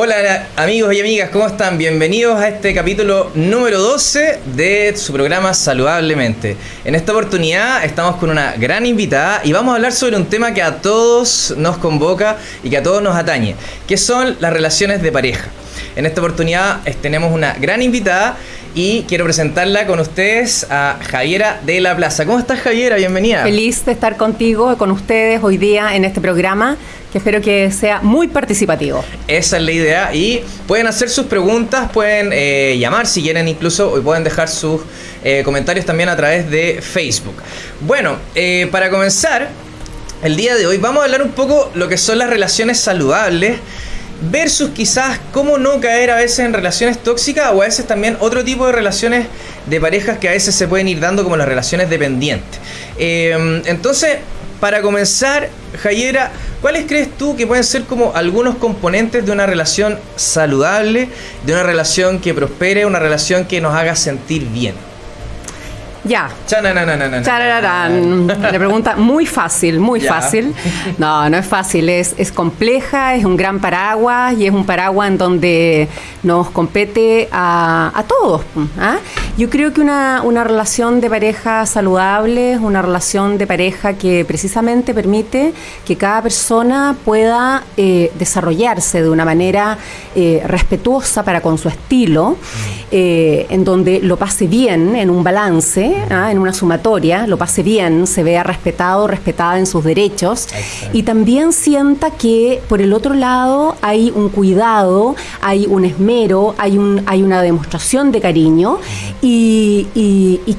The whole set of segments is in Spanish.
Hola amigos y amigas, ¿cómo están? Bienvenidos a este capítulo número 12 de su programa Saludablemente. En esta oportunidad estamos con una gran invitada y vamos a hablar sobre un tema que a todos nos convoca y que a todos nos atañe, que son las relaciones de pareja. En esta oportunidad tenemos una gran invitada y quiero presentarla con ustedes a Javiera de la Plaza. ¿Cómo estás Javiera? Bienvenida. Feliz de estar contigo, con ustedes hoy día en este programa que espero que sea muy participativo. Esa es la idea y pueden hacer sus preguntas, pueden eh, llamar si quieren incluso y pueden dejar sus eh, comentarios también a través de Facebook. Bueno, eh, para comenzar, el día de hoy vamos a hablar un poco lo que son las relaciones saludables versus quizás cómo no caer a veces en relaciones tóxicas o a veces también otro tipo de relaciones de parejas que a veces se pueden ir dando como las relaciones dependientes. entonces, para comenzar, Jayera, ¿cuáles crees tú que pueden ser como algunos componentes de una relación saludable, de una relación que prospere, una relación que nos haga sentir bien? Ya. La pregunta muy fácil, muy fácil. No, no es fácil, es, es compleja, es un gran paraguas y es un paraguas en donde nos compete a, a todos. ¿ah? Yo creo que una, una relación de pareja saludable es una relación de pareja que precisamente permite que cada persona pueda eh, desarrollarse de una manera eh, respetuosa para con su estilo, eh, en donde lo pase bien, en un balance ¿ah? en una sumatoria, lo pase bien, se vea respetado, respetada en sus derechos y también sienta que por el otro lado hay un cuidado, hay un esmero, hay, un, hay una demostración de cariño y,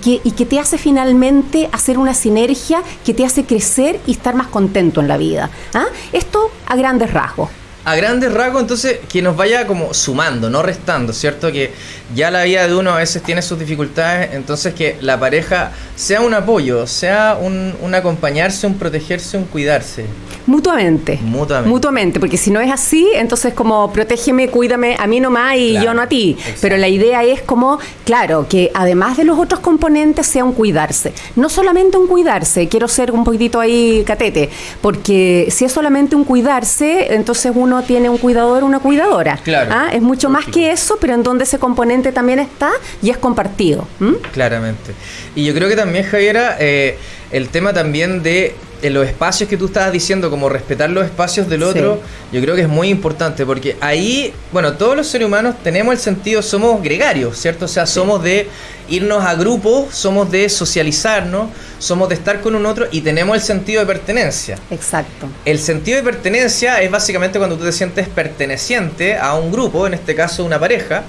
que, y que te hace finalmente hacer una sinergia que te hace crecer y estar más contento en la vida. ¿ah? Esto a grandes rasgos a grandes rasgos, entonces, que nos vaya como sumando, no restando, ¿cierto? Que ya la vida de uno a veces tiene sus dificultades, entonces que la pareja sea un apoyo, sea un, un acompañarse, un protegerse, un cuidarse. Mutuamente. Mutuamente. Mutuamente, porque si no es así, entonces como protégeme, cuídame a mí nomás y yo no a ti. Pero la idea es como, claro, que además de los otros componentes sea un cuidarse. No solamente un cuidarse, quiero ser un poquitito ahí catete, porque si es solamente un cuidarse, entonces uno tiene un cuidador, una cuidadora. Claro. ¿Ah? Es mucho más que eso, pero en donde ese componente también está y es compartido. Claramente. Y yo creo que también, Javiera, eh, el tema también de en los espacios que tú estabas diciendo, como respetar los espacios del otro, yo creo que es muy importante, porque ahí, bueno, todos los seres humanos tenemos el sentido, somos gregarios, ¿cierto? O sea, somos de irnos a grupos, somos de socializarnos, somos de estar con un otro y tenemos el sentido de pertenencia. Exacto. El sentido de pertenencia es básicamente cuando tú te sientes perteneciente a un grupo, en este caso una pareja,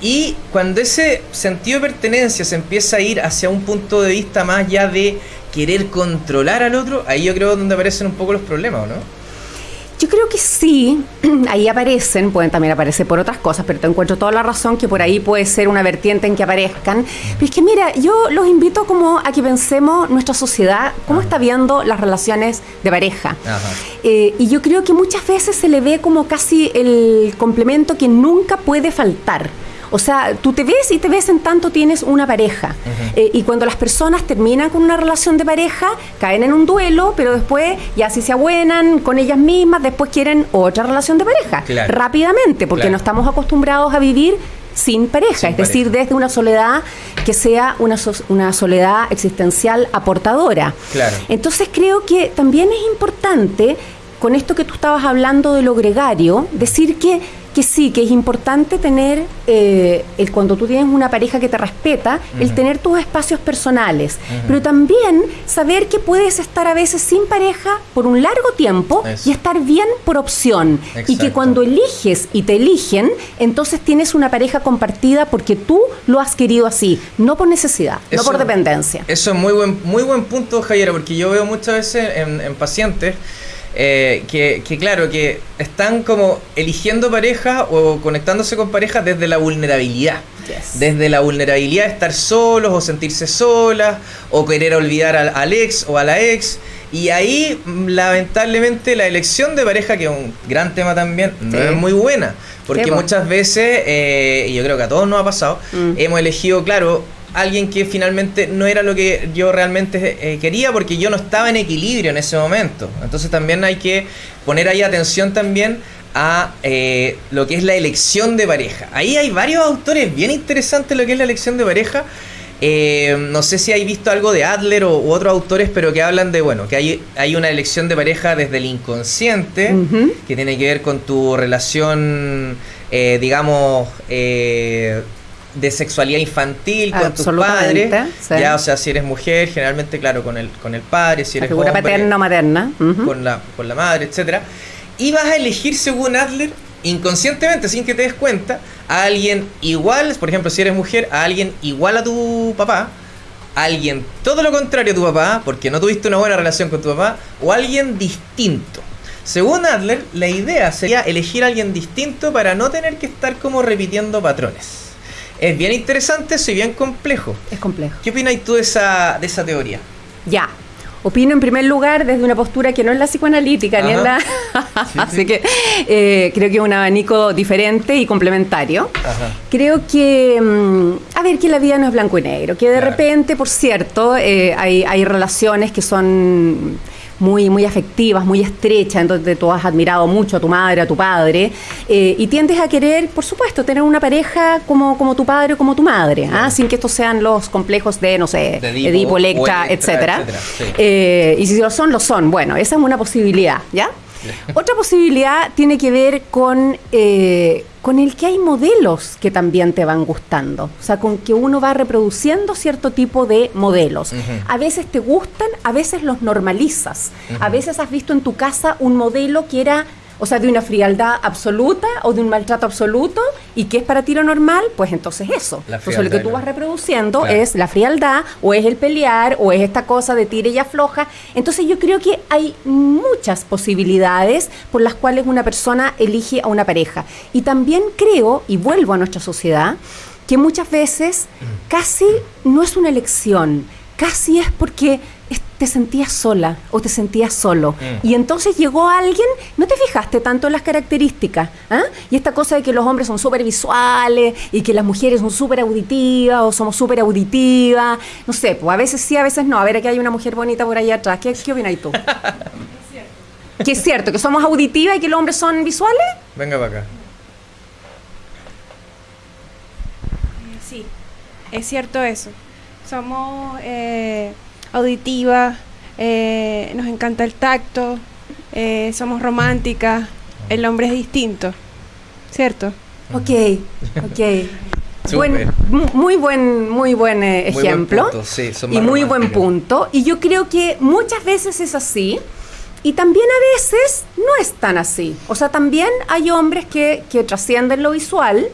y cuando ese sentido de pertenencia se empieza a ir hacia un punto de vista más ya de querer controlar al otro, ahí yo creo donde aparecen un poco los problemas, ¿no? Yo creo que sí, ahí aparecen, pueden también aparecer por otras cosas, pero te encuentro toda la razón que por ahí puede ser una vertiente en que aparezcan. Pero es que mira, yo los invito como a que pensemos nuestra sociedad, cómo está viendo las relaciones de pareja. Eh, y yo creo que muchas veces se le ve como casi el complemento que nunca puede faltar. O sea, tú te ves y te ves en tanto tienes una pareja. Eh, y cuando las personas terminan con una relación de pareja, caen en un duelo, pero después ya si se abuenan con ellas mismas, después quieren otra relación de pareja. Rápidamente, porque no estamos acostumbrados a vivir sin pareja, es decir, desde una soledad que sea una, una soledad existencial aportadora. Claro. Entonces creo que también es importante, con esto que tú estabas hablando de lo gregario, decir que que sí, que es importante tener, eh, el, cuando tú tienes una pareja que te respeta, el tener tus espacios personales, pero también saber que puedes estar a veces sin pareja por un largo tiempo y estar bien por opción. Y que cuando eliges y te eligen, entonces tienes una pareja compartida porque tú lo has querido así, no por necesidad, no por dependencia. Eso es muy buen, muy buen punto, Javier, porque yo veo muchas veces en pacientes eh, que, claro, que están como eligiendo pareja o conectándose con pareja desde la vulnerabilidad. Desde la vulnerabilidad de estar solos o sentirse solas o querer olvidar al, ex o a la ex. Y ahí, lamentablemente, la elección de pareja, que es un gran tema también, no es muy buena. Porque muchas veces, eh, y yo creo que a todos nos ha pasado, mm. hemos elegido, claro, alguien que finalmente no era lo que yo realmente eh, quería porque yo no estaba en equilibrio en ese momento. Entonces también hay que poner ahí atención también a eh, lo que es la elección de pareja. Ahí hay varios autores bien interesantes lo que es la elección de pareja. Eh, no sé si hay visto algo de Adler o, u otros autores, pero que hablan de, bueno, que hay, hay una elección de pareja desde el inconsciente, que tiene que ver con tu relación, eh, digamos, eh, de sexualidad infantil con tus padres. Ya, o sea, si eres mujer, generalmente, claro, con el, con el padre, si eres la figura paterna o materna. con, la, con la madre, etcétera. Y vas a elegir, según Adler, inconscientemente, sin que te des cuenta, a alguien igual, por ejemplo, si eres mujer, a alguien igual a tu papá, a alguien todo lo contrario a tu papá, porque no tuviste una buena relación con tu papá, o a alguien distinto. Según Adler, la idea sería elegir a alguien distinto para no tener que estar como repitiendo patrones. Es bien interesante eso y bien complejo. Es complejo. ¿Qué opinas tú de esa, de esa teoría? Ya, Opino en primer lugar desde una postura que no es la psicoanalítica, ni es la... Así que eh, creo que es un abanico diferente y complementario. Creo que, mm, a ver, que la vida no es blanco y negro, que de repente, por cierto, eh, hay, hay relaciones que son muy, muy afectivas, muy estrechas, en donde tú has admirado mucho a tu madre, a tu padre, eh, y tiendes a querer, por supuesto, tener una pareja como, como tu padre o como tu madre, ¿ah? sin que estos sean los complejos de, no sé, Edipo, Electra, etcétera. Eh, y si lo son, lo son. Bueno, esa es una posibilidad, ¿ya? Otra posibilidad tiene que ver con, eh, con el que hay modelos que también te van gustando. O sea, con que uno va reproduciendo cierto tipo de modelos. A veces te gustan, a veces los normalizas. A veces has visto en tu casa un modelo que era o sea, de una frialdad absoluta o de un maltrato absoluto, y qué es para ti lo normal, pues entonces eso. Entonces lo que tú vas reproduciendo es la frialdad, o es el pelear, o es esta cosa de tire y afloja. Entonces yo creo que hay muchas posibilidades por las cuales una persona elige a una pareja. Y también creo, y vuelvo a nuestra sociedad, que muchas veces mm. casi no es una elección, casi es porque te sentías sola o te sentías solo. Mm. Y entonces llegó alguien, no te fijaste tanto en las características. ¿ah? Y esta cosa de que los hombres son súper visuales y que las mujeres son súper auditivas o somos súper auditivas. No sé, pues a veces sí, a veces no. A ver, aquí hay una mujer bonita por ahí atrás. ¿Qué, qué opinas tú? que es cierto, que somos auditivas y que los hombres son visuales. Venga para acá. Sí, es cierto eso. Somos... Eh, auditiva, eh, nos encanta el tacto, eh, somos románticas, el hombre es distinto, ¿cierto? Ok, ok. muy buen, muy buen eh, ejemplo. y muy buen punto. Y yo creo que muchas veces es así. Y también a veces no es tan así. O sea, también hay hombres que, que trascienden lo visual.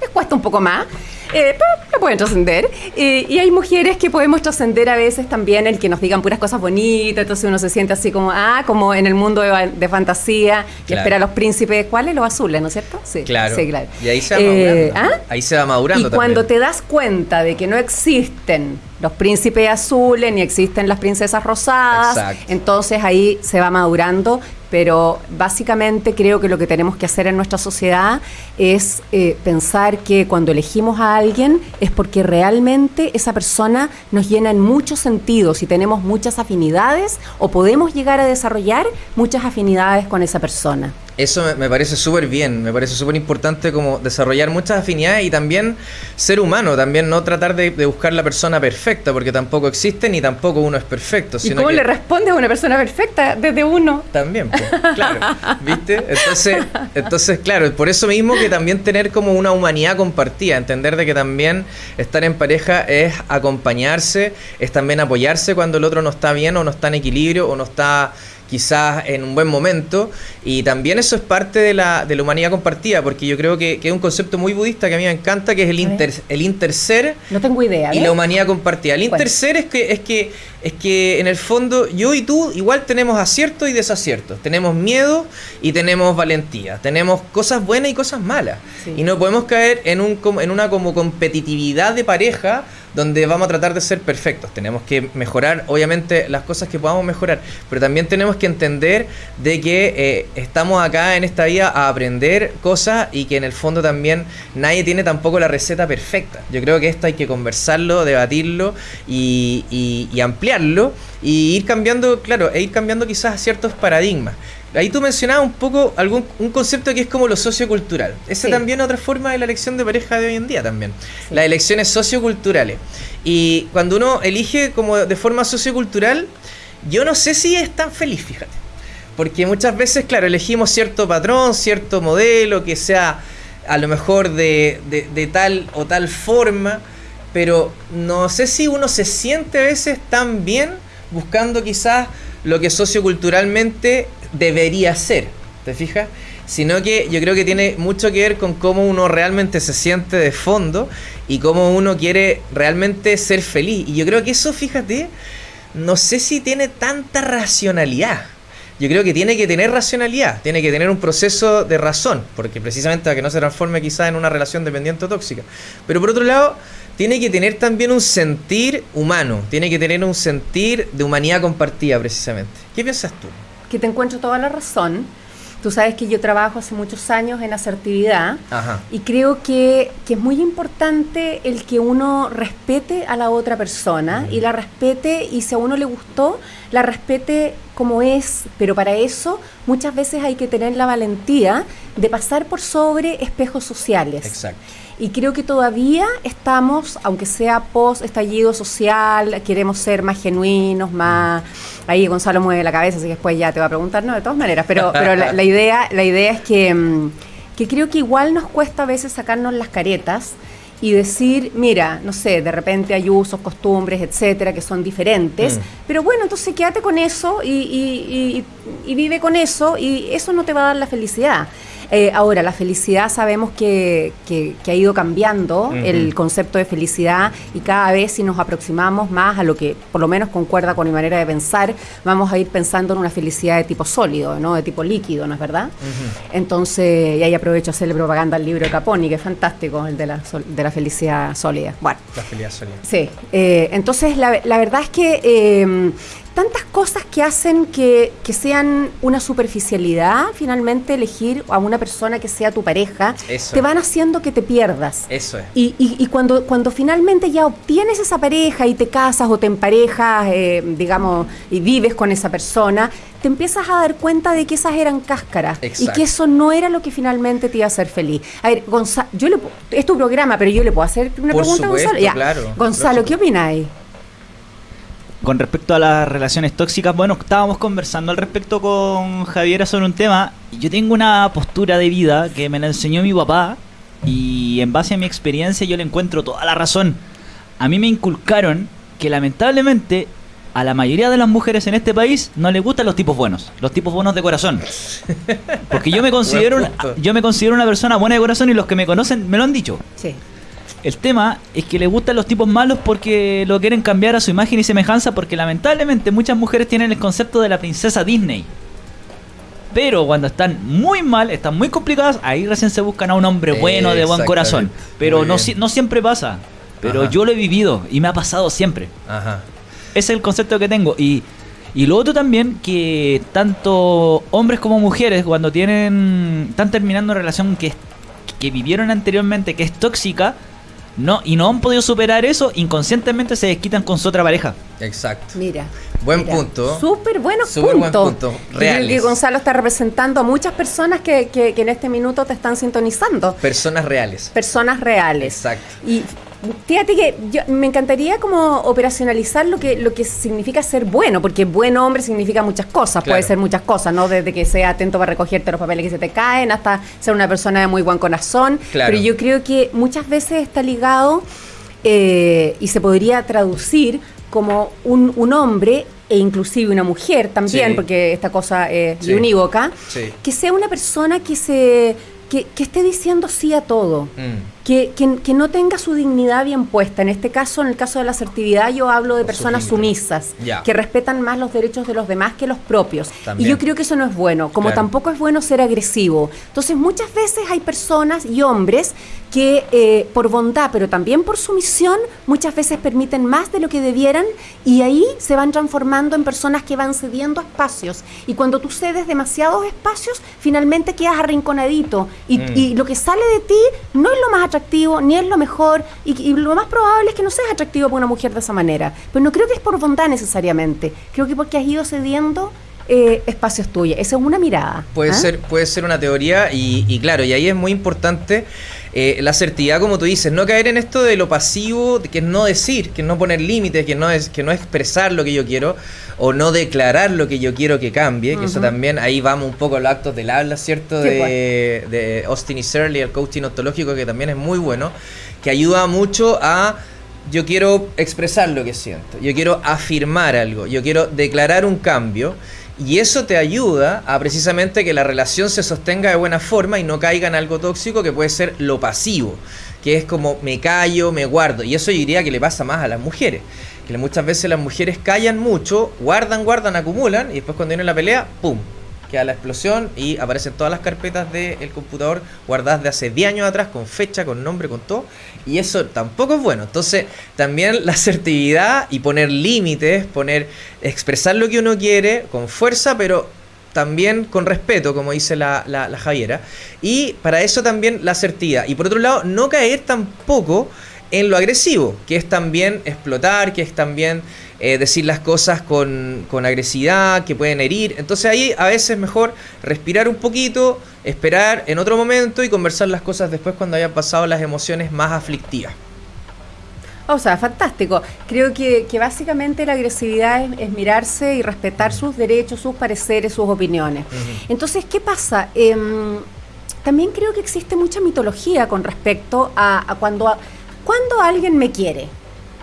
Les cuesta un poco más eh, pero pueden trascender. y hay mujeres que podemos trascender a veces también el que nos digan puras cosas bonitas, entonces uno se siente así como, ah, como en el mundo de, fantasía, que espera a los príncipes, ¿cuáles? Los azules, ¿no es cierto? Sí, claro. Y ahí se va eh, madurando. ¿ah? Ahí se va madurando. Y cuando te das cuenta de que no existen los príncipes azules ni existen las princesas rosadas, entonces ahí se va madurando pero básicamente creo que lo que tenemos que hacer en nuestra sociedad es eh, pensar que cuando elegimos a alguien es porque realmente esa persona nos llena en muchos sentidos y tenemos muchas afinidades o podemos llegar a desarrollar muchas afinidades con esa persona. Eso me, parece súper bien, me parece súper importante como desarrollar muchas afinidades y también ser humano, también no tratar de, buscar la persona perfecta, porque tampoco existe ni tampoco uno es perfecto. ¿Y cómo le responde a una persona perfecta desde uno? También, pues, claro, ¿viste? Entonces, entonces, claro, por eso mismo que también tener como una humanidad compartida, entender de que también estar en pareja es acompañarse, es también apoyarse cuando el otro no está bien o no está en equilibrio o no está quizás en un buen momento. Y también eso es parte de la, de la humanidad compartida, porque yo creo que, es un concepto muy budista que a mí me encanta, que es el, inter, el interser. No tengo idea. Y la humanidad compartida. El interser es que, es que es que en el fondo yo y tú igual tenemos aciertos y desaciertos. Tenemos miedo y tenemos valentía. Tenemos cosas buenas y cosas malas. Y no podemos caer en, un, en una como competitividad de pareja donde vamos a tratar de ser perfectos. Tenemos que mejorar, obviamente, las cosas que podamos mejorar, pero también tenemos que entender de que eh, estamos acá en esta vida a aprender cosas y que en el fondo también nadie tiene tampoco la receta perfecta. Yo creo que esto hay que conversarlo, debatirlo y, y, y ampliarlo y ir cambiando, claro, e ir cambiando quizás ciertos paradigmas. Ahí tú mencionabas un poco algún un concepto que es como lo sociocultural. Esa Sí. también es otra forma de la elección de pareja de hoy en día también. Las elecciones socioculturales. Y cuando uno elige como de forma sociocultural, yo no sé si es tan feliz, fíjate. Porque muchas veces, claro, elegimos cierto patrón, cierto modelo que sea a lo mejor de, de- de tal o tal forma, pero no sé si uno se siente a veces tan bien buscando quizás lo que socioculturalmente debería ser, ¿te fijas? Sino que yo creo que tiene mucho que ver con cómo uno realmente se siente de fondo y cómo uno quiere realmente ser feliz. Y yo creo que eso, fíjate, no sé si tiene tanta racionalidad. Yo creo que tiene que tener racionalidad, tiene que tener un proceso de razón, porque precisamente para que no se transforme quizás en una relación dependiente o tóxica. Pero por otro lado, tiene que tener también un sentir humano, tiene que tener un sentir de humanidad compartida precisamente. ¿Qué piensas tú? Que te encuentro toda la razón. Tú sabes que yo trabajo hace muchos años en asertividad Ajá. y creo que, que es muy importante el que uno respete a la otra persona y la respete y si a uno le gustó, la respete como es, pero para eso muchas veces hay que tener la valentía de pasar por sobre espejos sociales. Exacto. Y creo que todavía estamos, aunque sea post estallido social, queremos ser más genuinos, más... Ahí Gonzalo mueve la cabeza, así que después ya te va a preguntar, no, de todas maneras, pero, pero la, la idea, la idea es que, mm, que creo que igual nos cuesta a veces sacarnos las caretas y decir, mira, no sé, de repente hay usos, costumbres, etcétera, que son diferentes, Mm. pero bueno, entonces quédate con eso y, y- y- y vive con eso y eso no te va a dar la felicidad. Eh, ahora, la felicidad sabemos que, que- que ha ido cambiando el concepto de felicidad y cada vez si nos aproximamos más a lo que por lo menos concuerda con mi manera de pensar, vamos a ir pensando en una felicidad de tipo sólido, no de tipo líquido, ¿no es verdad? Entonces, y ahí aprovecho a hacerle propaganda al libro de Caponi, que es fantástico, el de la, de la felicidad sólida. Bueno, La felicidad sólida. Sí, eh, entonces la, la verdad es que eh, tantas cosas que hacen que, que sean una superficialidad, finalmente elegir a una persona que sea tu pareja, Eso. te van haciendo que te pierdas. Eso es. Y, y- y cuando, cuando finalmente ya obtienes esa pareja y te casas o te emparejas, eh, digamos, y vives con esa persona, te empiezas a dar cuenta de que esas eran cáscaras y que eso no era lo que finalmente te iba a hacer feliz. A ver, Gonzalo, yo le, es tu programa, pero yo le puedo hacer una Por pregunta a Gonzalo. Ya. claro. Gonzalo, ¿qué opináis? Con respecto a las relaciones tóxicas, bueno, estábamos conversando al respecto con Javiera sobre un tema. y Yo tengo una postura de vida que me la enseñó mi papá y en base a mi experiencia yo le encuentro toda la razón. A mí me inculcaron que lamentablemente a la mayoría de las mujeres en este país no les gustan los tipos buenos, los tipos buenos de corazón. Porque yo me considero una, yo me considero una persona buena de corazón y los que me conocen me lo han dicho. Sí. El tema es que les gustan los tipos malos porque lo quieren cambiar a su imagen y semejanza porque lamentablemente muchas mujeres tienen el concepto de la princesa Disney. Pero cuando están muy mal, están muy complicadas, ahí recién se buscan a un hombre bueno, de buen corazón. Pero no, siempre pasa. Pero Ajá. yo lo he vivido y me ha pasado siempre. Ajá. Ese es el concepto que tengo. Y, y lo otro también, que tanto hombres como mujeres, cuando tienen están terminando una relación que vivieron anteriormente, que es tóxica, no, y no han podido superar eso, inconscientemente se desquitan con su otra pareja. Exacto. Mira. Buen mira. punto. Súper buenos Súper buen puntos. punto. Reales. que Gonzalo está representando a muchas personas que, que- que en este minuto te están sintonizando. Personas reales. Personas reales. Exacto. Y fíjate que yo, me encantaría como operacionalizar lo que, lo que significa ser bueno, porque buen hombre significa muchas cosas, Claro. puede ser muchas cosas, ¿no? Desde que sea atento para recogerte los papeles que se te caen, hasta ser una persona de muy buen corazón. Claro. Pero yo creo que muchas veces está ligado eh, y se podría traducir como un, un hombre e inclusive una mujer también, Sí. porque esta cosa es Sí. unívoca, Sí. que sea una persona que se que, que esté diciendo sí a todo Mm. Que, que- que no tenga su dignidad bien puesta. En este caso, en el caso de la asertividad, yo hablo de personas sumisas, que respetan más los derechos de los demás que los propios. También. Y yo creo que eso no es bueno, como Claro. tampoco es bueno ser agresivo. Entonces, muchas veces hay personas y hombres que eh, por bondad, pero también por sumisión, muchas veces permiten más de lo que debieran y ahí se van transformando en personas que van cediendo espacios. Y cuando tú cedes demasiados espacios, finalmente quedas arrinconadito y, Mm. y lo que sale de ti no es lo más atractivo, ni es lo mejor, y, y lo más probable es que no seas atractivo para una mujer de esa manera. Pero no creo que es por bondad necesariamente, creo que porque has ido cediendo eh, espacio es tuyo. Esa es una mirada. Puede, ¿ah? ser, puede ser una teoría y, y claro, y ahí es muy importante eh, la asertividad, como tú dices, no caer en esto de lo pasivo, que es no decir, que es no poner límites, que no es que no expresar lo que yo quiero o no declarar lo que yo quiero que cambie, que eso también ahí vamos un poco a los actos del habla, ¿cierto? Sí, de, de Austin y Shirley, el coaching ontológico, que también es muy bueno, que ayuda mucho a yo quiero expresar lo que siento, yo quiero afirmar algo, yo quiero declarar un cambio y eso te ayuda a precisamente que la relación se sostenga de buena forma y no caiga en algo tóxico que puede ser lo pasivo, que es como me callo, me guardo. Y eso yo diría que le pasa más a las mujeres, que muchas veces las mujeres callan mucho, guardan, guardan, acumulan y después cuando viene la pelea, ¡pum! Queda la explosión y aparecen todas las carpetas del computador guardadas de hace 10 años atrás, con fecha, con nombre, con todo. Y eso tampoco es bueno. Entonces, también la asertividad y poner límites, poner, expresar lo que uno quiere con fuerza, pero también con respeto, como dice la, la, la Javiera. Y para eso también la asertividad. Y por otro lado, no caer tampoco en lo agresivo, que es también explotar, que es también eh, decir las cosas con, con agresividad, que pueden herir. Entonces ahí a veces es mejor respirar un poquito, esperar en otro momento y conversar las cosas después cuando hayan pasado las emociones más aflictivas. O sea, fantástico. Creo que, que básicamente la agresividad es, es mirarse y respetar sus derechos, sus pareceres, sus opiniones. Entonces, ¿qué pasa? Em, también creo que existe mucha mitología con respecto a, a cuando, a- cuando alguien me quiere.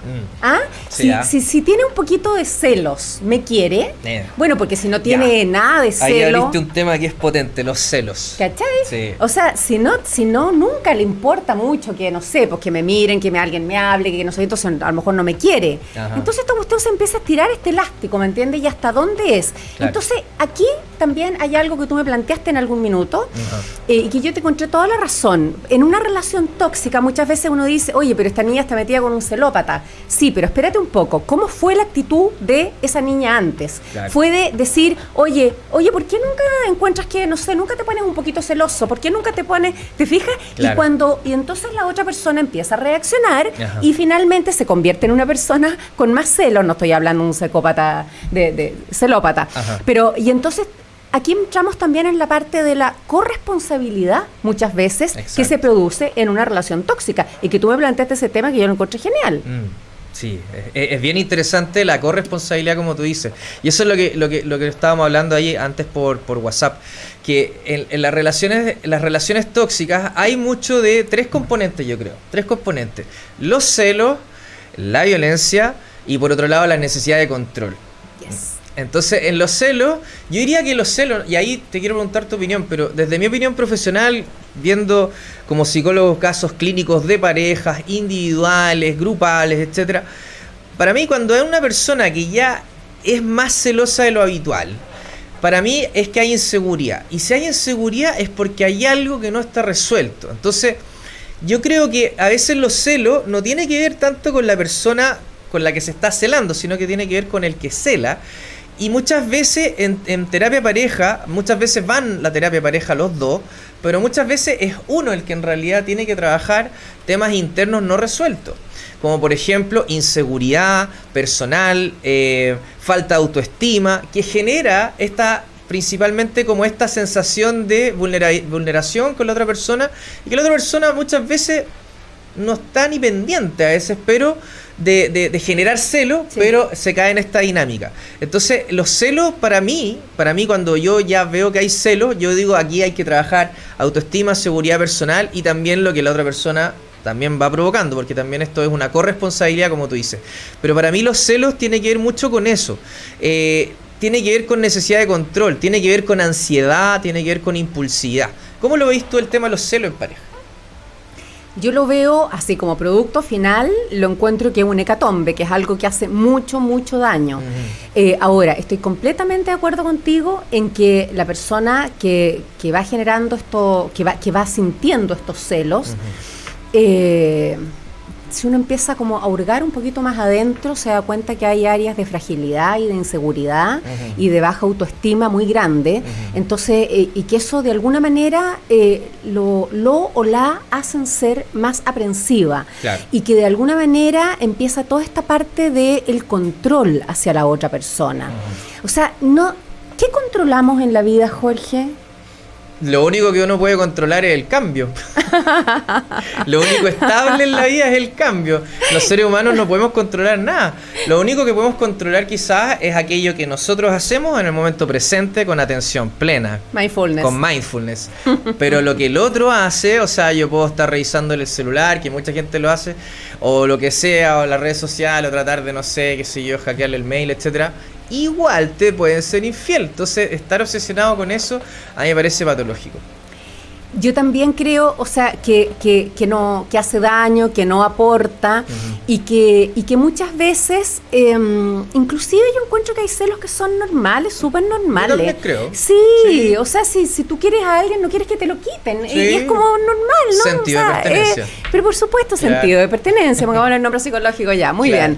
Mm. ¿Ah? Sí, si, ah. si, si tiene un poquito de celos, ¿me quiere? Eh. Bueno, porque si no tiene nada de Ahí celo. abriste un tema que es potente, los celos. ¿Cachai? Sí. O sea, si no, si no, nunca le importa mucho que, no sé, pues que me miren, que me, alguien me hable, que no sé, entonces a lo mejor no me quiere. Ajá. Entonces esta cuestión se empieza a estirar este elástico, ¿me entiendes? Y hasta dónde es. Claro. Entonces, aquí también hay algo que tú me planteaste en algún minuto eh, y que yo te encontré toda la razón. En una relación tóxica muchas veces uno dice, oye, pero esta niña está metida con un celópata. Sí, pero espérate un poco, ¿cómo fue la actitud de esa niña antes? Claro. Fue de decir, oye, oye, ¿por qué nunca encuentras que, no sé, nunca te pones un poquito celoso? ¿Por qué nunca te pones, te fijas? Claro. Y cuando, y entonces la otra persona empieza a reaccionar Ajá. y finalmente se convierte en una persona con más celos, no estoy hablando de un psicópata, de, de celópata, Ajá. pero, y entonces aquí entramos también en la parte de la corresponsabilidad, muchas veces, que se produce en una relación tóxica. Y que tú me planteaste ese tema que yo lo encontré genial. Mm, Sí, es, bien interesante la corresponsabilidad como tú dices. Y eso es lo que, lo que, lo que estábamos hablando ahí antes por, por WhatsApp. Que en, las relaciones, las relaciones tóxicas hay mucho de tres componentes, yo creo. Tres componentes. Los celos, la violencia y por otro lado la necesidad de control. Yes. Entonces, en los celos, yo diría que los celos, y ahí te quiero preguntar tu opinión, pero desde mi opinión profesional, viendo como psicólogo casos clínicos de parejas, individuales, grupales, etcétera, para mí cuando hay una persona que ya es más celosa de lo habitual, para mí es que hay inseguridad. Y si hay inseguridad es porque hay algo que no está resuelto. Entonces, yo creo que a veces los celos no tiene que ver tanto con la persona con la que se está celando, sino que tiene que ver con el que cela. Y muchas veces en, en terapia pareja, muchas veces van la terapia pareja los dos, pero muchas veces es uno el que en realidad tiene que trabajar temas internos no resueltos. Como por ejemplo inseguridad personal, eh, falta de autoestima, que genera esta principalmente como esta sensación de vulnera- vulneración con la otra persona y que la otra persona muchas veces no está ni pendiente a veces, pero de, de- de generar celo, Sí. pero se cae en esta dinámica. Entonces, los celos para mí, para mí cuando yo ya veo que hay celos, yo digo aquí hay que trabajar autoestima, seguridad personal y también lo que la otra persona también va provocando, porque también esto es una corresponsabilidad, como tú dices. Pero para mí los celos tiene que ver mucho con eso. Eh, tiene que ver con necesidad de control, tiene que ver con ansiedad, tiene que ver con impulsividad. ¿Cómo lo veis tú el tema de los celos en pareja? Yo lo veo así como producto final, lo encuentro que es un hecatombe, que es algo que hace mucho, mucho daño. Eh, ahora, estoy completamente de acuerdo contigo en que la persona que, que va generando esto, que va, que va sintiendo estos celos, eh, si uno empieza como a hurgar un poquito más adentro, se da cuenta que hay áreas de fragilidad y de inseguridad y de baja autoestima muy grande. Entonces, eh, y que eso de alguna manera eh, lo, lo o la hacen ser más aprensiva. Claro. Y que de alguna manera empieza toda esta parte del control hacia la otra persona. O sea, no ¿Qué controlamos en la vida, Jorge? Lo único que uno puede controlar es el cambio. Lo único estable en la vida es el cambio. Los seres humanos no podemos controlar nada. Lo único que podemos controlar quizás es aquello que nosotros hacemos en el momento presente con atención plena. Mindfulness. Con mindfulness. Pero lo que el otro hace, o sea, yo puedo estar revisando el celular, que mucha gente lo hace, o lo que sea, o las redes sociales, o tratar de, no sé, qué sé yo, hackearle el mail, etcétera igual te pueden ser infiel. Entonces, estar obsesionado con eso a mí me parece patológico. Yo también creo, o sea, que, que, que no, que hace daño, que no aporta y, que, y que muchas veces, em, inclusive yo encuentro que hay celos que son normales, súper normales. Yo creo. Sí, o sea, si, si tú quieres a alguien, no quieres que te lo quiten. Y es como normal, ¿no? Sentido de pertenencia. Eh, pero por supuesto, sentido de pertenencia, porque el nombre psicológico ya, muy bien.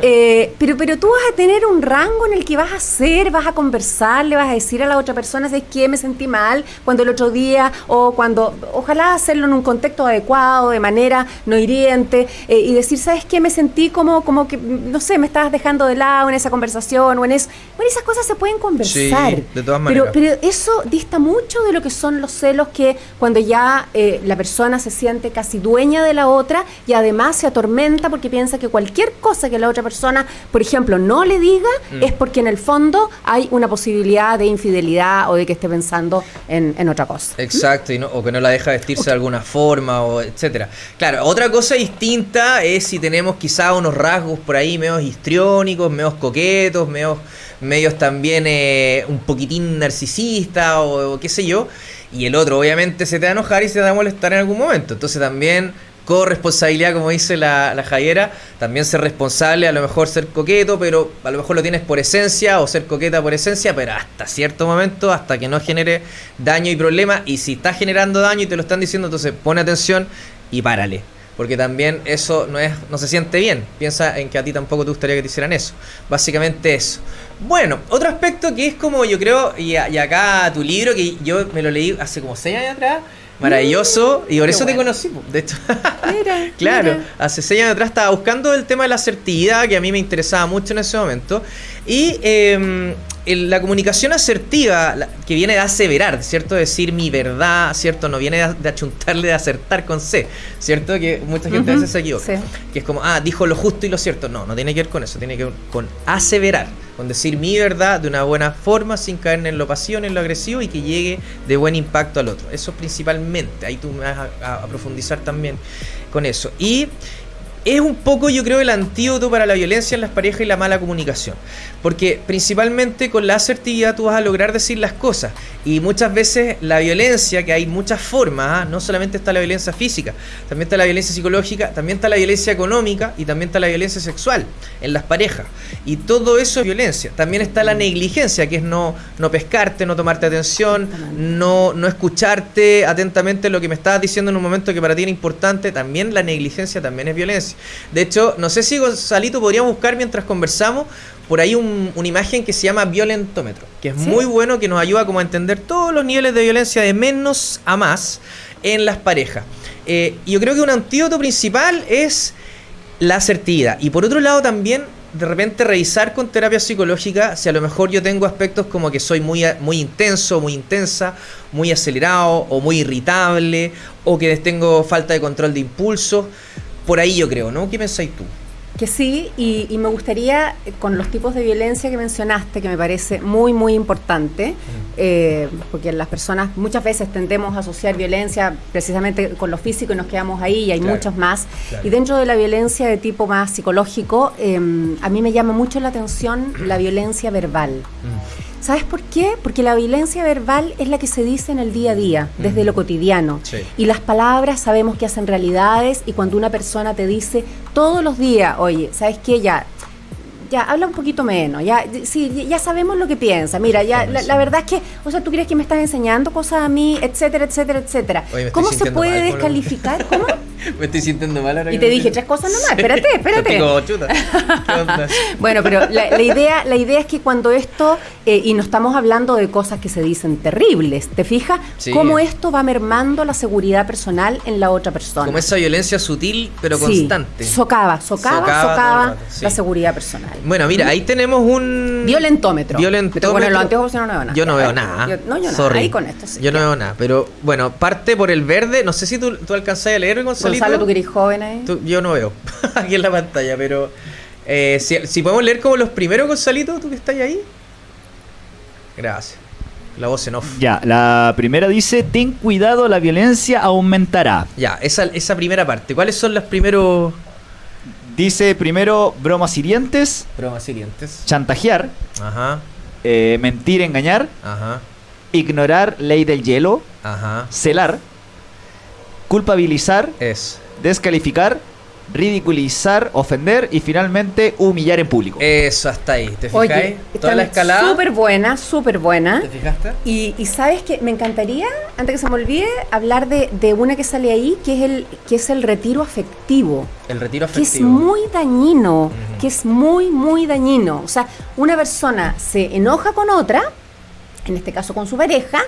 Eh, pero, pero tú vas a tener un rango en el que vas a hacer, vas a conversar, le vas a decir a la otra persona, ¿sabes qué? Me sentí mal cuando el otro día o cuando, ojalá hacerlo en un contexto adecuado, de manera no hiriente, eh, y decir, ¿sabes qué? Me sentí como, como que, no sé, me estabas dejando de lado en esa conversación o en eso. Bueno, esas cosas se pueden conversar. Sí, de todas maneras. Pero, pero eso dista mucho de lo que son los celos que cuando ya eh, la persona se siente casi dueña de la otra y además se atormenta porque piensa que cualquier cosa que la otra persona, por ejemplo, no le diga, Mm. es porque en el fondo hay una posibilidad de infidelidad o de que esté pensando en, en otra cosa. Exacto, o que no la deja vestirse de alguna forma, o etcétera. Claro, otra cosa distinta es si tenemos quizá unos rasgos por ahí medios histriónicos, medios coquetos, medios, medios también eh, un poquitín narcisista o, o qué sé yo. Y el otro obviamente se te va a enojar y se te va a molestar en algún momento. Entonces también corresponsabilidad, como dice la, la Javiera, también ser responsable, a lo mejor ser coqueto, pero a lo mejor lo tienes por esencia o ser coqueta por esencia, pero hasta cierto momento, hasta que no genere daño y problema. Y si está generando daño y te lo están diciendo, entonces pone atención y párale. Porque también eso no es no se siente bien. Piensa en que a ti tampoco te gustaría que te hicieran eso. Básicamente eso. Bueno, otro aspecto que es como yo creo, y, y acá tu libro, que yo me lo leí hace como seis años atrás, maravilloso, y por Qué eso te bueno. conocí, po, de hecho. Mira, Claro, mira. hace seis años atrás estaba buscando el tema de la asertividad, que a mí me interesaba mucho en ese momento. Y eh, el- la comunicación asertiva, la- que viene de aseverar, ¿cierto? Decir mi verdad, ¿cierto? No viene de, de achuntarle, de acertar con C, ¿cierto? Que mucha gente a veces se equivoca. sí. Que es como, ah, dijo lo justo y lo cierto. No, no tiene que ver con eso, tiene que ver con aseverar, con decir mi verdad de una buena forma, sin caer en lo pasión, en lo agresivo y que llegue de buen impacto al otro. Eso principalmente, ahí tú me vas a, a- a profundizar también con eso. Y es un poco, yo creo, el antídoto para la violencia en las parejas y la mala comunicación. Porque principalmente con la asertividad tú vas a lograr decir las cosas. Y muchas veces la violencia, que hay muchas formas, ¿ah? no solamente está la violencia física, también está la violencia psicológica, también está la violencia económica y también está la violencia sexual en las parejas. Y todo eso es violencia. También está la negligencia, que es no, no pescarte, no tomarte atención, no, no escucharte atentamente lo que me estabas diciendo en un momento que para ti era importante. También la negligencia también es violencia. De hecho, no sé si Gonzalito podríamos buscar mientras conversamos por ahí un- una imagen que se llama violentómetro, que es ¿Sí? muy bueno, que nos ayuda como a entender todos los niveles de violencia de menos a más en las parejas. Eh, y yo creo que un antídoto principal es la asertividad. Y por otro lado también, de repente revisar con terapia psicológica si a lo mejor yo tengo aspectos como que soy muy, muy intenso, muy intensa, muy acelerado o muy irritable o que tengo falta de control de impulsos. Por ahí yo creo, ¿no? ¿Qué pensáis tú? Que sí, y, y me gustaría, con los tipos de violencia que mencionaste, que me parece muy, muy importante, eh, porque las personas muchas veces tendemos a asociar violencia precisamente con lo físico y nos quedamos ahí, y hay Claro, muchos más. claro. Y dentro de la violencia de tipo más psicológico, eh, a mí me llama mucho la atención la violencia verbal. ¿Sabes por qué? Porque la violencia verbal es la que se dice en el día a día, desde lo cotidiano. Sí. Y las palabras sabemos que hacen realidades y cuando una persona te dice todos los días, oye, ¿sabes qué? Ya, ya, habla un poquito menos, ya, sí, ya sabemos lo que piensa. Mira, ya, la, la verdad es que, o sea, tú crees que me estás enseñando cosas a mí, etcétera, etcétera, etcétera. Oye, ¿Cómo se puede mal descalificar? ¿Cómo? Me estoy sintiendo mal ahora. Y te dije tres cosas nomás, Sí. espérate, espérate. Digo, chuta. Bueno, pero la, la idea, la idea es que cuando esto, eh, y no estamos hablando de cosas que se dicen terribles, ¿te fijas? Sí. Cómo esto va mermando la seguridad personal en la otra persona. Como esa violencia sutil pero Sí, constante. Socava, socava, Socava rato, la seguridad personal. Bueno, mira, ahí tenemos un. Violentómetro. Violentómetro. Bueno, en los anteojos yo no veo nada. Yo no veo nada. Yo- no, yo nada. Sorry. Ahí con esto sí. Yo no veo nada. Pero bueno, parte por el verde. No sé si tú, tú alcanzás a leer, Gonzalito. Gonzalo, tú que eres joven ahí. Tú- yo no veo aquí en la pantalla, pero eh, si, si podemos leer como los primeros, Gonzalito, tú que estás ahí. Gracias. La voz en off. Ya, la primera dice, ten cuidado, la violencia aumentará. Ya, esa, esa primera parte. ¿Cuáles son los primeros Dice primero bromas hirientes, bromas siguientes? chantajear, Ajá, eh, mentir, engañar, ajá, ignorar ley del hielo, ajá. celar, culpabilizar, Es. descalificar, ridiculizar, ofender y finalmente humillar en público. Eso hasta ahí. ¿Te fijáis? Oye, Toda la escalada. Súper buena, súper buena. ¿Te fijaste? Y, y sabes que me encantaría, antes que se me olvide, hablar de, de una que sale ahí, que es el, que es el retiro afectivo. El retiro que es afectivo. muy dañino, que es muy, muy dañino. O sea, una persona se enoja con otra, en este caso con su pareja,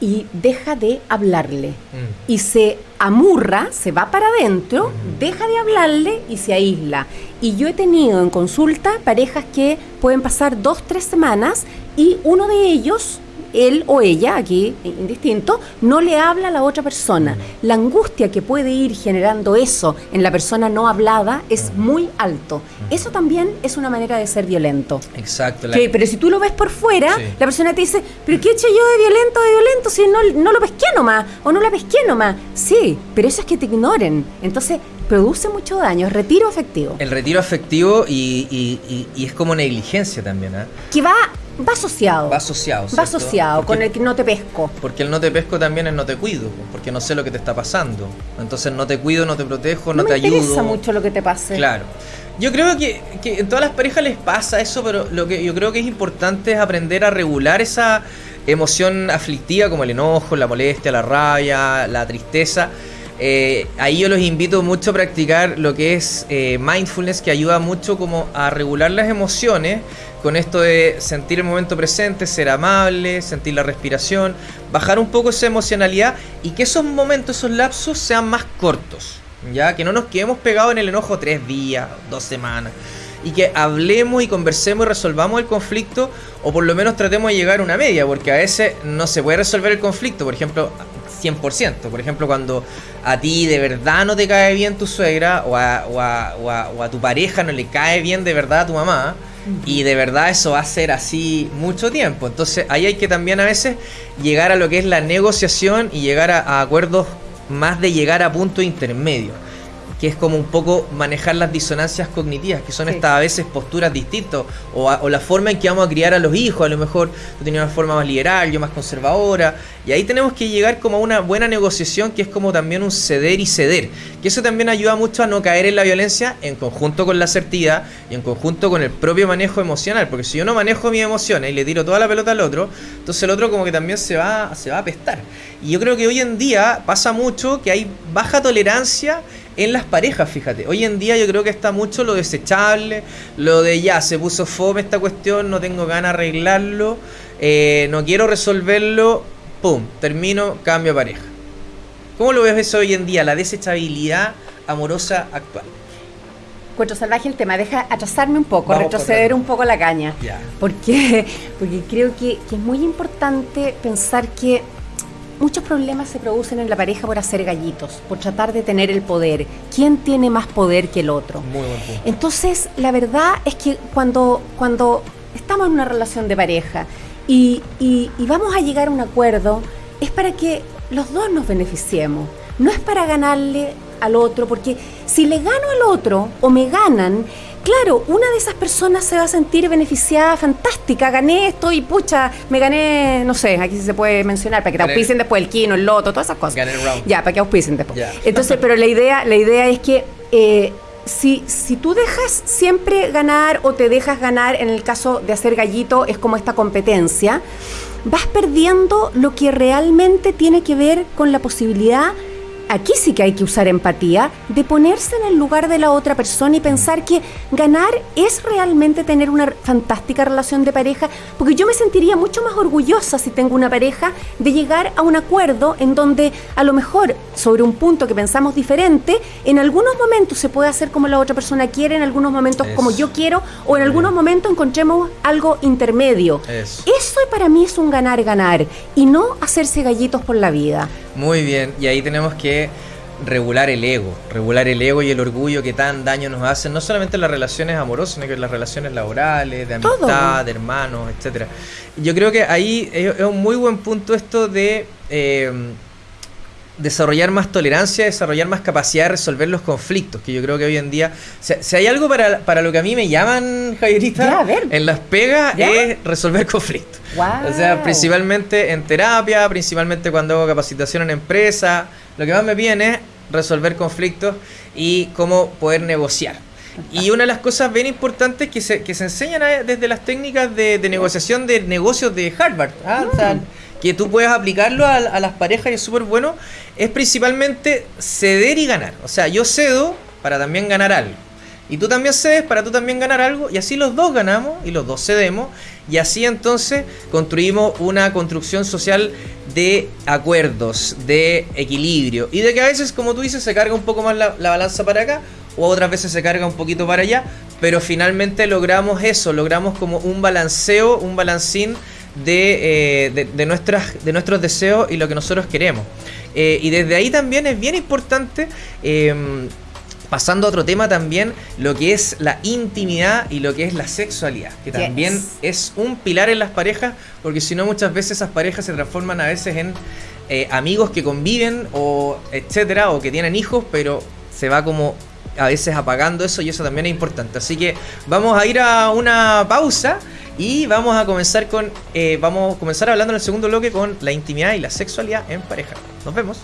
y deja de hablarle. Mm. Y se amurra, se va para adentro, deja de hablarle y se aísla. Y yo he tenido en consulta parejas que pueden pasar dos, tres semanas y uno de ellos, él o ella, aquí indistinto, no le habla a la otra persona. La angustia que puede ir generando eso en la persona no hablada es muy alto. Eso también es una manera de ser violento. Exacto. la- Que- pero si tú lo ves por fuera, Sí. la persona te dice, pero ¿qué he hecho yo de violento, de violento? Si no, no lo pesqué nomás, o no la pesqué nomás. Sí, pero eso es que te ignoren. Entonces, produce mucho daño, es retiro afectivo. El retiro afectivo y, y- y- y es como negligencia también, ¿ah? Que va, va asociado. Va asociado. Va asociado Porque- con el que no te pesco. Porque el no te pesco también es no te cuido, porque no sé lo que te está pasando. Entonces no te cuido, no te protejo, no, No, te me interesa ayudo. mucho lo que te pase. Claro. Yo creo que, que en todas las parejas les pasa eso, pero lo que yo creo que es importante es aprender a regular esa emoción aflictiva como el enojo, la molestia, la rabia, la tristeza. Eh, ahí yo los invito mucho a practicar lo que es eh, mindfulness, que ayuda mucho como a regular las emociones con esto de sentir el momento presente, ser amable, sentir la respiración, bajar un poco esa emocionalidad y que esos momentos, esos lapsos sean más cortos. Ya, que no nos quedemos pegados en el enojo tres días, dos semanas. Y que hablemos y conversemos y resolvamos el conflicto, o por lo menos tratemos de llegar a una media, porque a veces no se puede resolver el conflicto, por ejemplo, 100%. Por ejemplo, cuando a ti de verdad no te cae bien tu suegra, o a, o a- o a- tu pareja no le cae bien de verdad a tu mamá, y de verdad eso va a ser así mucho tiempo. Entonces ahí hay que también a veces llegar a lo que es la negociación y llegar a, acuerdos más de llegar a punto intermedio. Que es como un poco manejar las disonancias cognitivas, que son Sí. estas a veces posturas distintas, o, a- o la forma en que vamos a criar a los hijos. A lo mejor tú tenías una forma más liberal, yo más conservadora. Y ahí tenemos que llegar como a una buena negociación, que es como también un ceder y ceder. Que eso también ayuda mucho a no caer en la violencia en conjunto con la asertividad y en conjunto con el propio manejo emocional. Porque si yo no manejo mis emociones y le tiro toda la pelota al otro, entonces el otro como que también se va, se va a apestar. Y yo creo que hoy en día pasa mucho que hay baja tolerancia en las parejas, fíjate. Hoy en día yo creo que está mucho lo desechable, lo de ya, se puso fome esta cuestión, no tengo ganas de arreglarlo, eh, no quiero resolverlo, pum, termino, cambio de pareja. ¿Cómo lo ves eso hoy en día, la desechabilidad amorosa actual? Cuatro salvaje el tema, deja atrasarme un poco, Vamos retroceder un poco la caña. Ya. Porque, porque creo que, que es muy importante pensar que muchos problemas se producen en la pareja por hacer gallitos, por tratar de tener el poder. ¿Quién tiene más poder que el otro? Muy buen punto. Entonces, la verdad es que cuando, cuando estamos en una relación de pareja y, y- y vamos a llegar a un acuerdo, es para que los dos nos beneficiemos. No es para ganarle al otro, porque si le gano al otro o me ganan, claro, una de esas personas se va a sentir beneficiada, fantástica, gané esto y pucha, me gané, no sé, aquí se puede mencionar, para que te Gané- auspicien después el quino, el loto, todas esas cosas. Gané el round. Ya, para que auspicien después. Entonces, pero la idea, la idea es que eh, si, si tú dejas siempre ganar o te dejas ganar, en el caso de hacer gallito, es como esta competencia, vas perdiendo lo que realmente tiene que ver con la posibilidad aquí sí que hay que usar empatía, de ponerse en el lugar de la otra persona y pensar que ganar es realmente tener una fantástica relación de pareja, porque yo me sentiría mucho más orgullosa si tengo una pareja de llegar a un acuerdo en donde a lo mejor sobre un punto que pensamos diferente, en algunos momentos se puede hacer como la otra persona quiere, en algunos momentos como yo quiero, o en algunos momentos encontremos algo intermedio. Eso. Eso para mí es un ganar-ganar y no hacerse gallitos por la vida. Muy bien, y ahí tenemos que regular el ego, regular el ego y el orgullo que tan daño nos hacen, no solamente en las relaciones amorosas, sino que en las relaciones laborales, de Todo. amistad, de hermanos, etcétera. Yo creo que ahí es, un muy buen punto esto de eh, desarrollar más tolerancia, desarrollar más capacidad de resolver los conflictos, que yo creo que hoy en día, si, si hay algo para, para lo que a mí me llaman, Javierita, Ya, a ver. en las pegas ¿Ya? es resolver conflictos. O sea, principalmente en terapia, principalmente cuando hago capacitación en empresa, lo que más me piden es resolver conflictos y cómo poder negociar. Y una de las cosas bien importantes que se, que se enseñan a- desde las técnicas de, de negociación de negocios de Harvard, ¿ah? O sea, que tú puedes aplicarlo a, a las parejas y es súper bueno, es principalmente ceder y ganar. O sea, yo cedo para también ganar algo. Y tú también cedes para tú también ganar algo. Y así los dos ganamos y los dos cedemos. Y así entonces construimos una construcción social de acuerdos, de equilibrio. Y de que a veces, como tú dices, se carga un poco más la, la balanza para acá. O otras veces se carga un poquito para allá. Pero finalmente logramos eso. Logramos como un balanceo, un balancín de, eh, de, nuestras, de nuestros deseos y lo que nosotros queremos. Eh, y desde ahí también es bien importante, eh, pasando a otro tema también, lo que es la intimidad y lo que es la sexualidad, que Yes. también es un pilar en las parejas, porque si no muchas veces esas parejas se transforman a veces en eh, amigos que conviven o etcétera, o que tienen hijos, pero se va como a veces apagando eso y eso también es importante. Así que vamos a ir a una pausa y vamos a comenzar con eh, vamos a comenzar hablando en el segundo bloque con la intimidad y la sexualidad en pareja. Nos vemos.